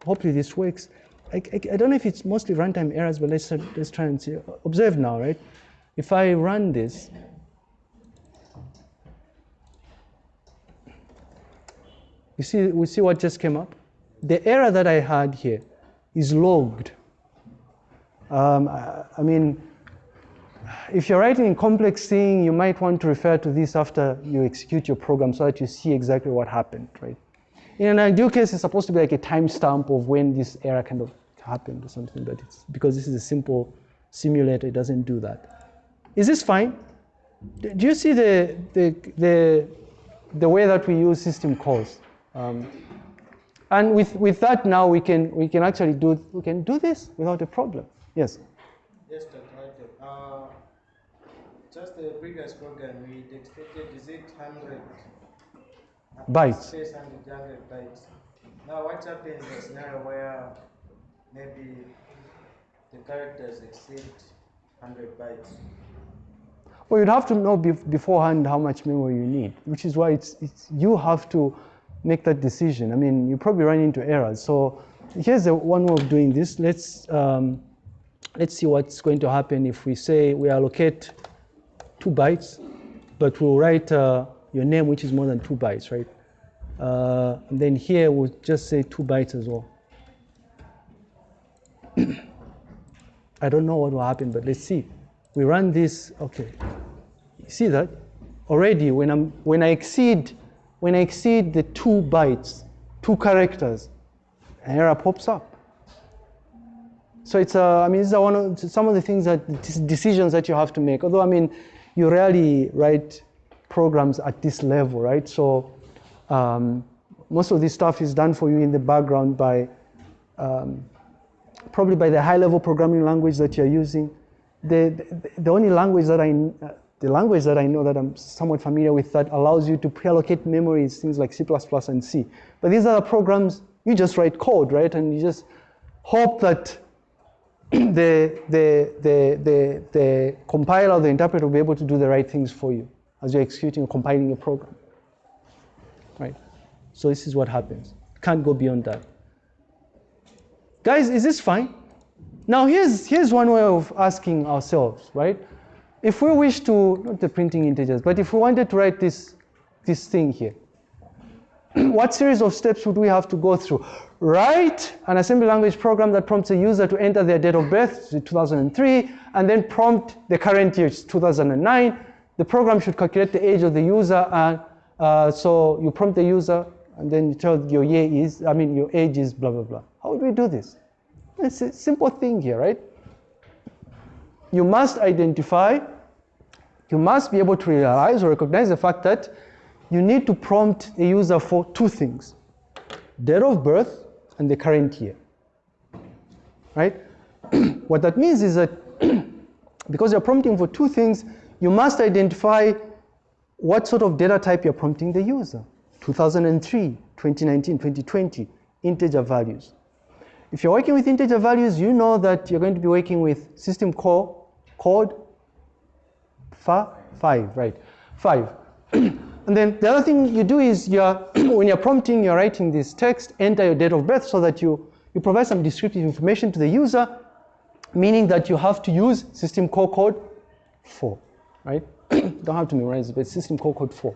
hopefully this works. I, I, I don't know if it's mostly runtime errors but let's let's try and see. Observe now right? If i run this you see we see what just came up? The error that i had here is logged. Um, I, I mean if you're writing a complex thing, you might want to refer to this after you execute your program so that you see exactly what happened, right? In an ideal case, it's supposed to be like a timestamp of when this error kind of happened or something, but it's because this is a simple simulator, it doesn't do that. Is this fine? Do you see the, the, the, the way that we use system calls? Um, and with, with that now we can, we can actually do, we can do this without a problem. Yes? Yes, Dr. Just the previous program, we expected, is it 100 Bytes. Space 100, 100 bytes. Now, what happens in a scenario where maybe the characters exceed 100 bytes? Well, you'd have to know beforehand how much memory you need, which is why it's, it's, you have to make that decision. I mean, you probably run into errors. So here's the one way of doing this. Let's, um, let's see what's going to happen if we say we allocate two bytes, but we'll write uh, your name, which is more than two bytes, right? Uh, and then here we'll just say two bytes as well. I don't know what will happen, but let's see. We run this, okay. You see that? Already when I'm when I exceed when I exceed the two bytes, two characters, an error pops up. So it's uh, I mean these are one of some of the things that decisions that you have to make. Although I mean you rarely write programs at this level, right? So um, most of this stuff is done for you in the background by um, probably by the high-level programming language that you're using. The, the, the only language that I, uh, the language that I know that I'm somewhat familiar with that allows you to pre-allocate memory is things like C++ and C. But these other programs, you just write code, right? And you just hope that the, the, the, the, the compiler, the interpreter will be able to do the right things for you as you're executing or compiling a program, right? So this is what happens. Can't go beyond that. Guys, is this fine? Now here's, here's one way of asking ourselves, right? If we wish to, not the printing integers, but if we wanted to write this, this thing here, what series of steps would we have to go through? Write an assembly language program that prompts a user to enter their date of birth, 2003, and then prompt the current year, 2009. The program should calculate the age of the user, and uh, so you prompt the user, and then you tell your year is, I mean, your age is blah, blah, blah. How would we do this? It's a simple thing here, right? You must identify, you must be able to realize or recognize the fact that you need to prompt the user for two things date of birth and the current year. Right? what that means is that because you're prompting for two things, you must identify what sort of data type you're prompting the user 2003, 2019, 2020, integer values. If you're working with integer values, you know that you're going to be working with system call code five, right? Five. and then the other thing you do is you're when you're prompting, you're writing this text, enter your date of birth so that you, you provide some descriptive information to the user, meaning that you have to use system call code four, right? Don't have to memorize it, but system call code four.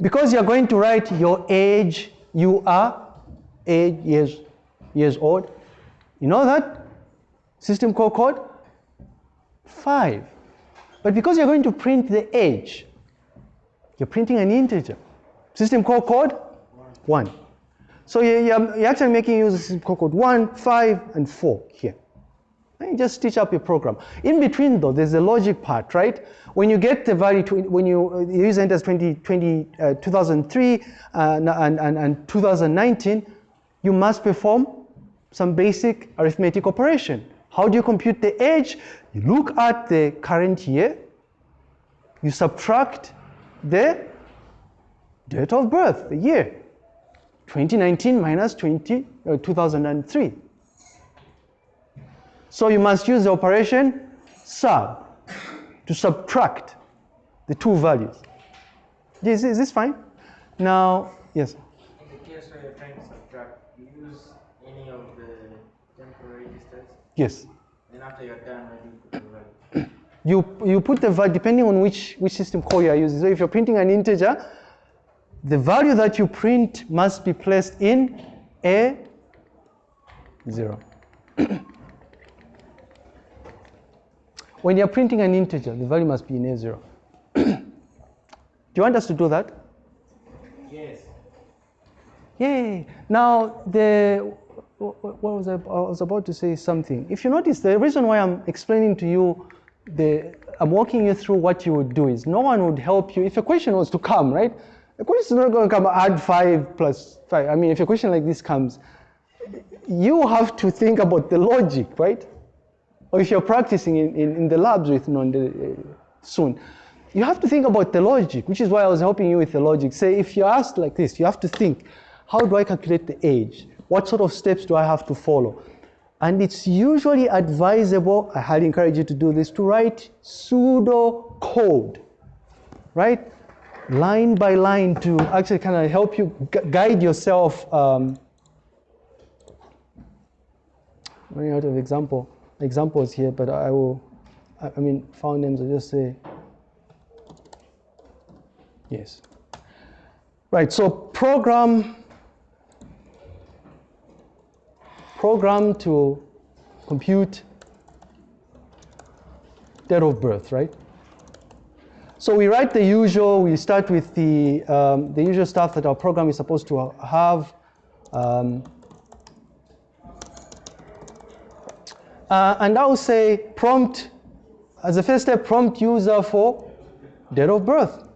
Because you're going to write your age, you are eight years, years old. You know that? System call code? Five. But because you're going to print the age, you're printing an integer. System call code? One. So you're, actually making use of system call code one, five, and four here. And you just stitch up your program. In between though, there's the logic part, right? When you get the value, when you, the user enters 20, 20, uh, 2003 uh, and, and, and 2019, you must perform some basic arithmetic operation. How do you compute the age? You look at the current year, you subtract the date of birth, the year. 2019 minus 20, uh, 2003. So you must use the operation sub to subtract the two values. Is, is this fine? Now, yes. In the case where you're trying to subtract, use any of the temporary registers, Yes. then after you're done, where do you put the value? You, you put the value, depending on which, which system call you are using. So if you're printing an integer, the value that you print must be placed in A0. when you're printing an integer, the value must be in A0. do you want us to do that? Yes. Yay! Now, the, what, was I, I was about to say something. If you notice, the reason why I'm explaining to you, the, I'm walking you through what you would do is no one would help you. If a question was to come, right? A question is not going to come add five plus five. I mean, if a question like this comes, you have to think about the logic, right? Or if you're practicing in, in, in the labs with Nonde uh, soon, you have to think about the logic, which is why I was helping you with the logic. Say, if you're asked like this, you have to think, how do I calculate the age? What sort of steps do I have to follow? And it's usually advisable, I highly encourage you to do this, to write pseudo code, right? Line by line to actually kind of help you gu- guide yourself. Um, running out of example examples here, but I will, I I mean, found names, I just say, yes. Right, so program, program to compute date of birth, right? So we write the usual, we start with the, um, the usual stuff that our program is supposed to have. Um, Uh, and I will say prompt, as a first step, prompt user for date of birth.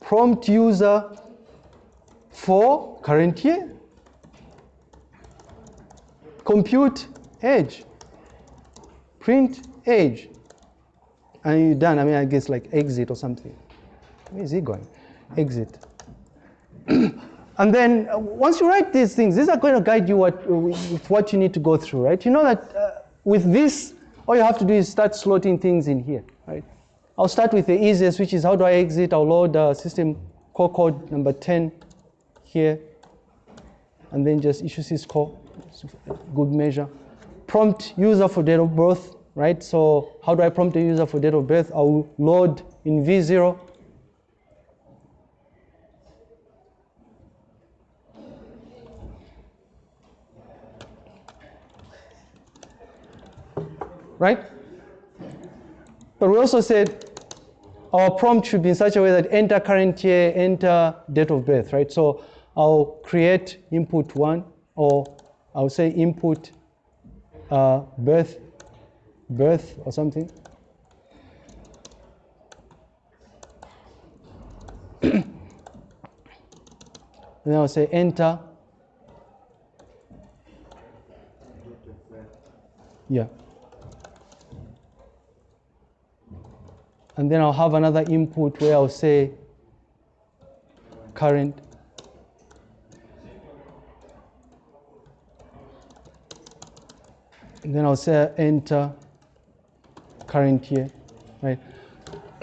Prompt user for current year. Compute age. Print age. And you're done. I mean, I guess like exit or something. Where is he going? Exit. And then uh, once you write these things, these are going to guide you what, with what you need to go through, right? You know that uh, with this, all you have to do is start slotting things in here, right? I'll start with the easiest, which is how do I exit? I'll load uh, system call code number 10 here, and then just issue syscall, good measure. Prompt user for date of birth, right? So how do I prompt a user for date of birth? I'll load in V0 right? But we also said our prompt should be in such a way that enter current year, enter date of birth, right? So I'll create input one, or I'll say input uh, birth, birth or something. and then I'll say enter. Yeah. and then I'll have another input where I'll say current and then I'll say enter current year right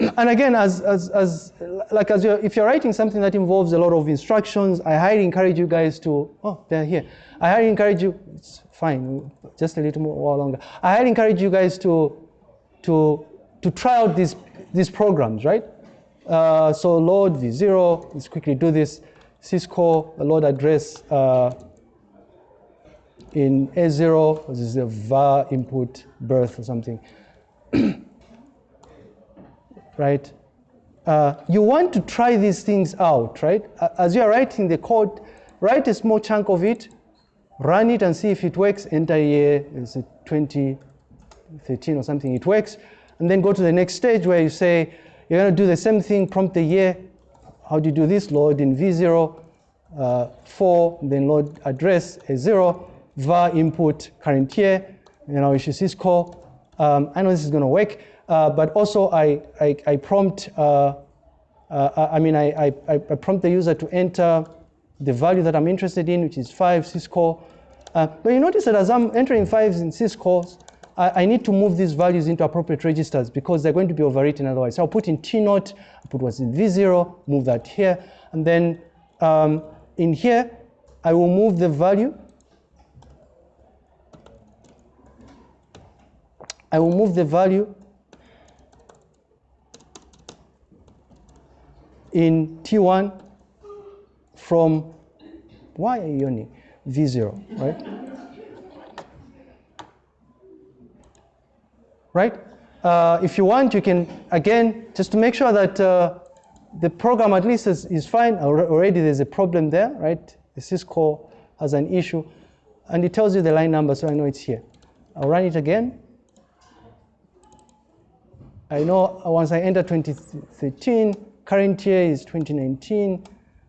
and again as, as, as like as you're, if you're writing something that involves a lot of instructions I highly encourage you guys to oh they're here I highly encourage you it's fine just a little more longer I highly encourage you guys to to to try out these these programs, right? Uh, so load v0, let's quickly do this. The load address uh, in A0, this is a var input birth or something, right? Uh, you want to try these things out, right? As you're writing the code, write a small chunk of it, run it and see if it works, enter year, is it 2013 or something, it works and then go to the next stage where you say, you're going to do the same thing, prompt the year. How do you do this? Load in V0, uh, 4, then load address as 0, var input current year, you know, I'll issue syscall. Um, I know this is going to work, uh, but also I, I, I prompt, uh, uh, I mean, I, I, I, prompt the user to enter the value that I'm interested in, which is 5 syscall. Uh, but you notice that as I'm entering 5s in syscalls, I, I, need to move these values into appropriate registers because they're going to be overwritten otherwise. So I'll put in T naught, I'll put what's in V0, move that here, and then um, in here, I will move the value. I will move the value in T1 from, why are you yawning? V0, right? right? Uh, if you want, you can, again, just to make sure that uh, the program at least is, is fine, already there's a problem there, right? The syscall has an issue. And it tells you the line number, so I know it's here. I'll run it again. I know once I enter 2013, current year is 2019.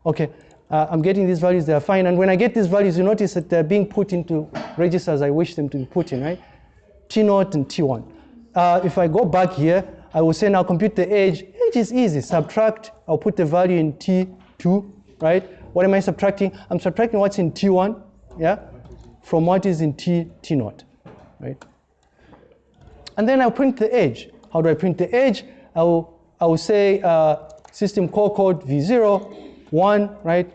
Okay, uh, I'm getting these values, they are fine. And when I get these values, you notice that they're being put into registers I wish them to be put in, right? T0 and T1. Uh, if I go back here, I will say now compute the age. Age is easy, subtract, I'll put the value in T2, right? What am I subtracting? I'm subtracting what's in T1, yeah, from what is in T, T0, right? And then I'll print the age. How do I print the edge? I will, I will say uh, system call code V0, 1, right?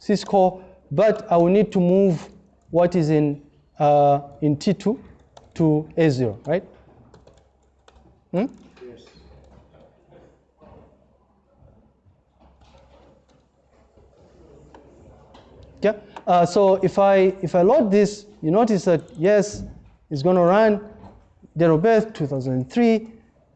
Syscall, but I will need to move what is in, uh, in T2 to A0, right? Hmm? Yes. Yeah. Uh, so if I if I load this, you notice that yes, it's going to run date of birth 2003,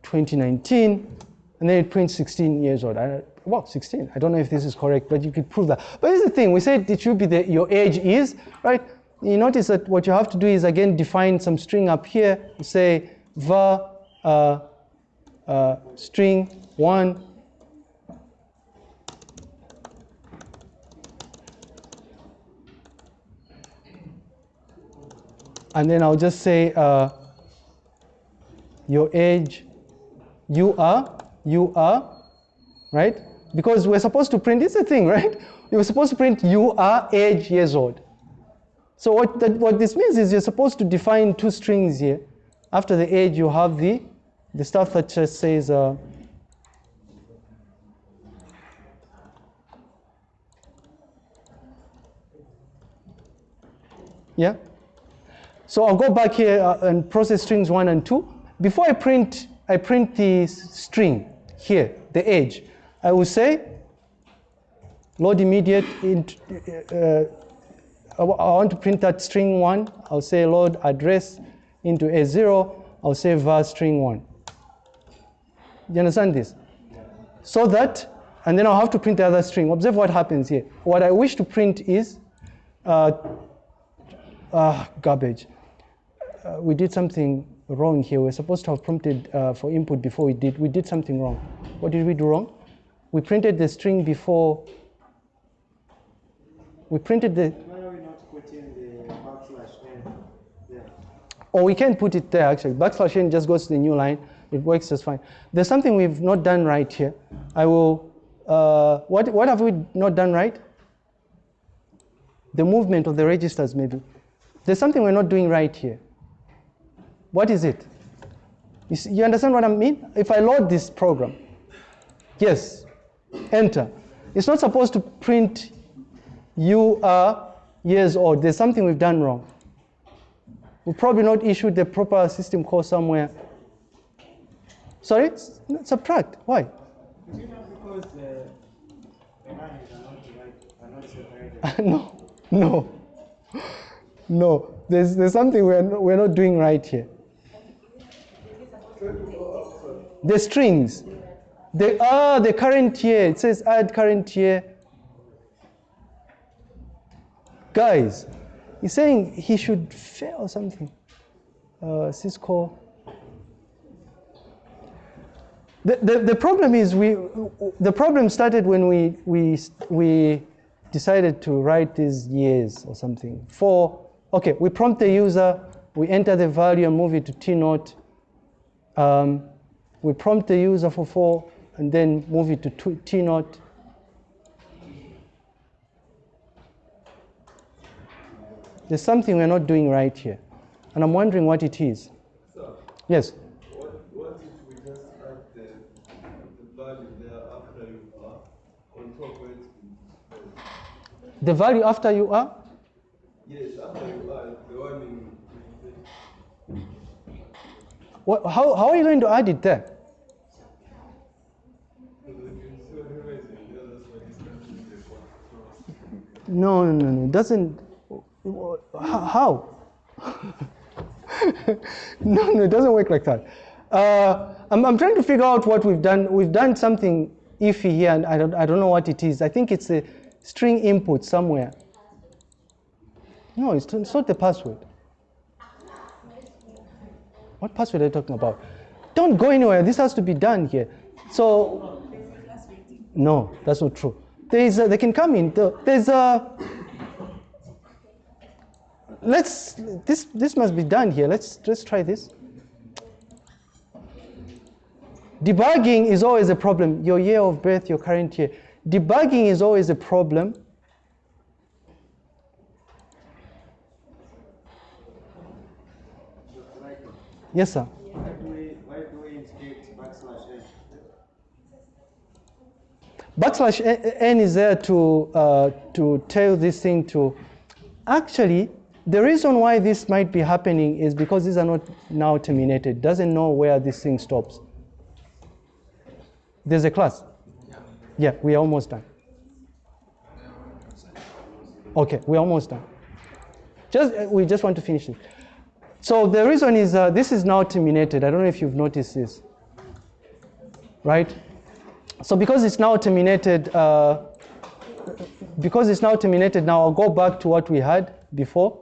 2019, and then it prints 16 years old. I, well, 16. I don't know if this is correct, but you could prove that. But here's the thing: we said it should be the your age is right. You notice that what you have to do is again define some string up here. Say var uh, uh, string one and then I'll just say uh, your age, you are, you are, right? Because we're supposed to print, it's a thing, right? You were supposed to print you are age years old. So what, that, what this means is you're supposed to define two strings here. After the age, you have the, the stuff that just says, uh, yeah? So I'll go back here uh, and process strings one and two. Before I print, I print the string here, the age. I will say load immediate. Int, uh, I want to print that string one. I'll say load address into A0. I'll say var string one. You understand this? So that, and then I'll have to print the other string. Observe what happens here. What I wish to print is uh, uh, garbage. Uh, we did something wrong here. We're supposed to have prompted uh, for input before we did. We did something wrong. What did we do wrong? We printed the string before. We printed the, Why are we not putting the backslash n there? or we can put it there actually. Backslash n just goes to the new line. It works just fine. There's something we've not done right here. I will. Uh, what what have we not done right? The movement of the registers maybe. There's something we're not doing right here. What is it? You, see, you understand what I mean? If I load this program, yes, enter. It's not supposed to print you are years old. There's something we've done wrong. We probably not issued the proper system call somewhere. Sorry? Subtract. Why? Is it not because uh, the, the lines are not right, are not separated? no, no, no. There's, there's something we're we're not doing right here. The strings. The, ah, the current year. It says add current year. Guys, he's saying he should fail or something. Uh, Cisco. The, the, the problem is we the problem started when we we we decided to write these years or something. For okay, we prompt the user, we enter the value and move it to T naught. Um, we prompt the user for four and then move it to two- T naught. There's something we're not doing right here, and I'm wondering what it is. So, Yes. what, what if we just add the, the value there after you are on top been placed? The value after you are? Yes, after you are the one in. What, how, how are you going to add it there? No, no, no. It doesn't. How? how? no, no, it doesn't work like that. Uh, I'm, I'm trying to figure out what we've done. We've done something iffy here, and I don't, I don't know what it is. I think it's a string input somewhere. No, it's, it's not the password. What password are you talking about? Don't go anywhere. This has to be done here. So, no, that's not true. There is a, they can come in. There's a. Let's. This this must be done here. Let's let's try this. Debugging is always a problem. Your year of birth, your current year. Debugging is always a problem. Yes, sir. We, we backslash n? is there to uh, to tell this thing to actually the reason why this might be happening is because these are not null terminated. Doesn't know where this thing stops. There's a class. Yeah we're almost done. Okay we're almost done. Just uh, we just want to finish it so the reason is uh, this is null terminated i don't know if you've noticed this right so because it's null terminated, uh, because it's null terminated, now I'll go back to what we had before.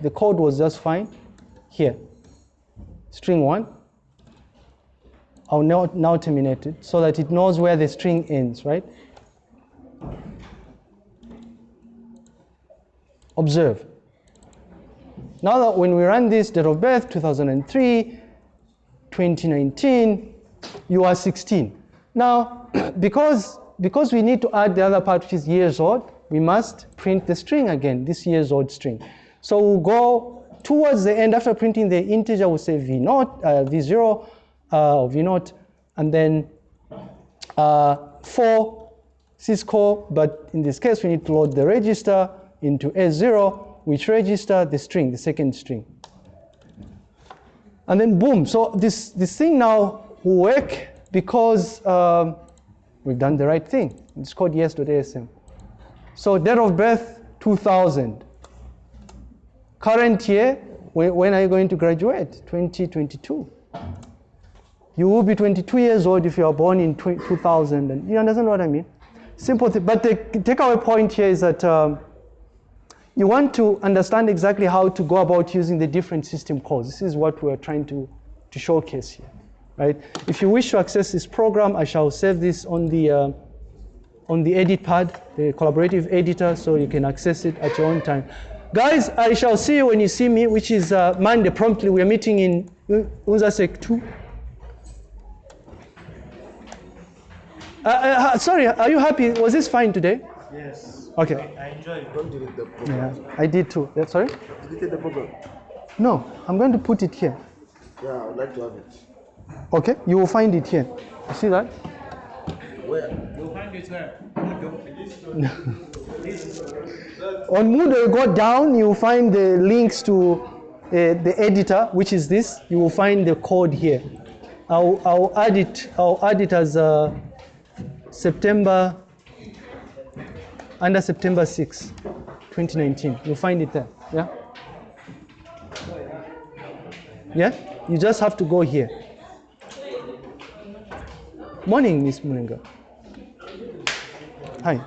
The code was just fine. Here, string one. I'll now, null terminate it so that it knows where the string ends, right? Observe. Now that when we run this date of birth, 2003, 2019, you are 16. Now, because, because we need to add the other part which is years old, we must print the string again, this years old string. So we'll go towards the end, after printing the integer, we'll say v naught, uh, v0, uh, or v naught, and then uh, for syscall, but in this case, we need to load the register into S0, which register the string, the second string. And then boom, so this, this thing now will work because um, we've done the right thing. It's called yes.asm. So date of birth, 2000. Current year, when, are you going to graduate? 2022. You will be 22 years old if you are born in 2000. And you understand what I mean? Simple thing. But the takeaway point here is that um, you want to understand exactly how to go about using the different system calls. This is what we're trying to, to showcase here, right? If you wish to access this program, I shall save this on the, uh, on the Etherpad, the collaborative editor, so you can access it at your own time. Guys, I shall see you when you see me, which is uh, Monday promptly. We're meeting in Unzasek 2. Uh, uh, sorry, are you happy? Was this fine today? Yes. Okay. I enjoy it. Don't delete the program. Yeah, I did too. Yeah, sorry? Delete the program. No, I'm going to put it here. Yeah, I would like to have it. Okay, you will find it here. You see that? Where? You'll find it where? On Moodle, you go down, you will find the links to uh, the editor, which is this. You will find the code here. I'll, I'll add it. I'll add it as uh, September under September 6, 2019. You'll find it there. Yeah. Yeah. You just have to go here. Morning, Miss Mulenga. Hi.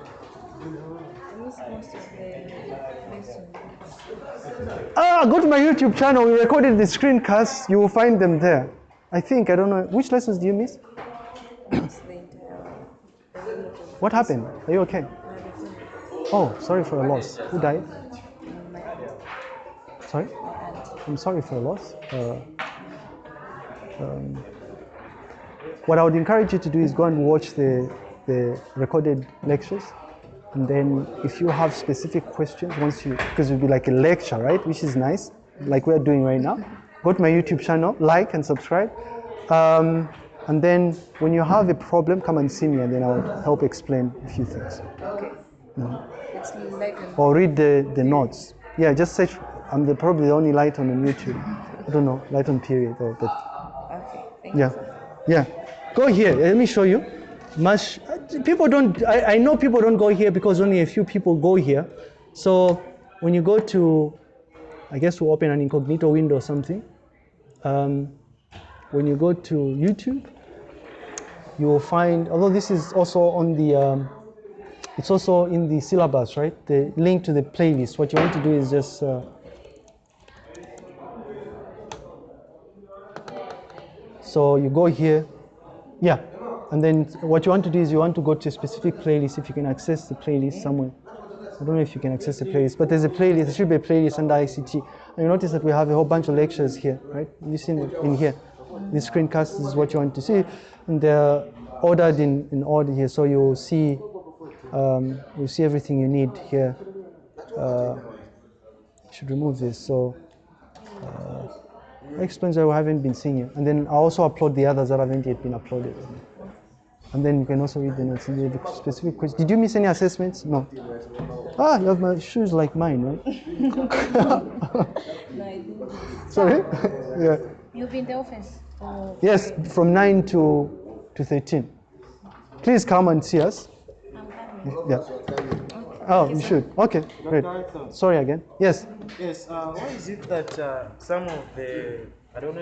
Ah, go to my YouTube channel. We recorded the screencasts. You will find them there. I think, I don't know. Which lessons do you miss? What happened? Are you okay? Oh, sorry for your loss. Who died? Sorry? I'm sorry for your loss. Uh, um, what I would encourage you to do is go and watch the, the recorded lectures. And then if you have specific questions, once you, because it'll be like a lecture, right? Which is nice, like we're doing right now. Go to my YouTube channel, like and subscribe. Um, and then when you have a problem, come and see me and then I'll help explain a few things. Okay. It's like Or read the, the notes. Yeah, just search, I'm the, probably the only light on YouTube. I don't know, light on period or, but okay. Thank yeah, yeah. Go here. Let me show you. Much people don't. I, I know people don't go here because only a few people go here. So when you go to, I guess we'll open an incognito window or something. Um, when you go to YouTube, you will find. Although this is also on the um, It's also in the syllabus, right? The link to the playlist. What you want to do is just uh, so you go here, yeah, and then what you want to do is you want to go to a specific playlist if you can access the playlist somewhere. I don't know if you can access the playlist, but there's a playlist. There should be a playlist under ICT. And you notice that we have a whole bunch of lectures here, right? You see in, in here. The screencast is what you want to see, and they're ordered in, in order here, so you'll see um, you see everything you need here. Uh, I should remove this. So uh, that explains why we haven't been seeing you. And then I also upload the others that haven't yet been uploaded. And then you can also read the notes. And the specific question. Did you miss any assessments? No. Ah, you have my shoes like mine, right? No, Sorry. yeah. You'll be in the office. Yes, from nine to to thirteen. Please come and see us. Yeah. Oh, you should. Okay, great. Sorry again. Yes. Yes, uh, why is it that uh, some of the, I don't know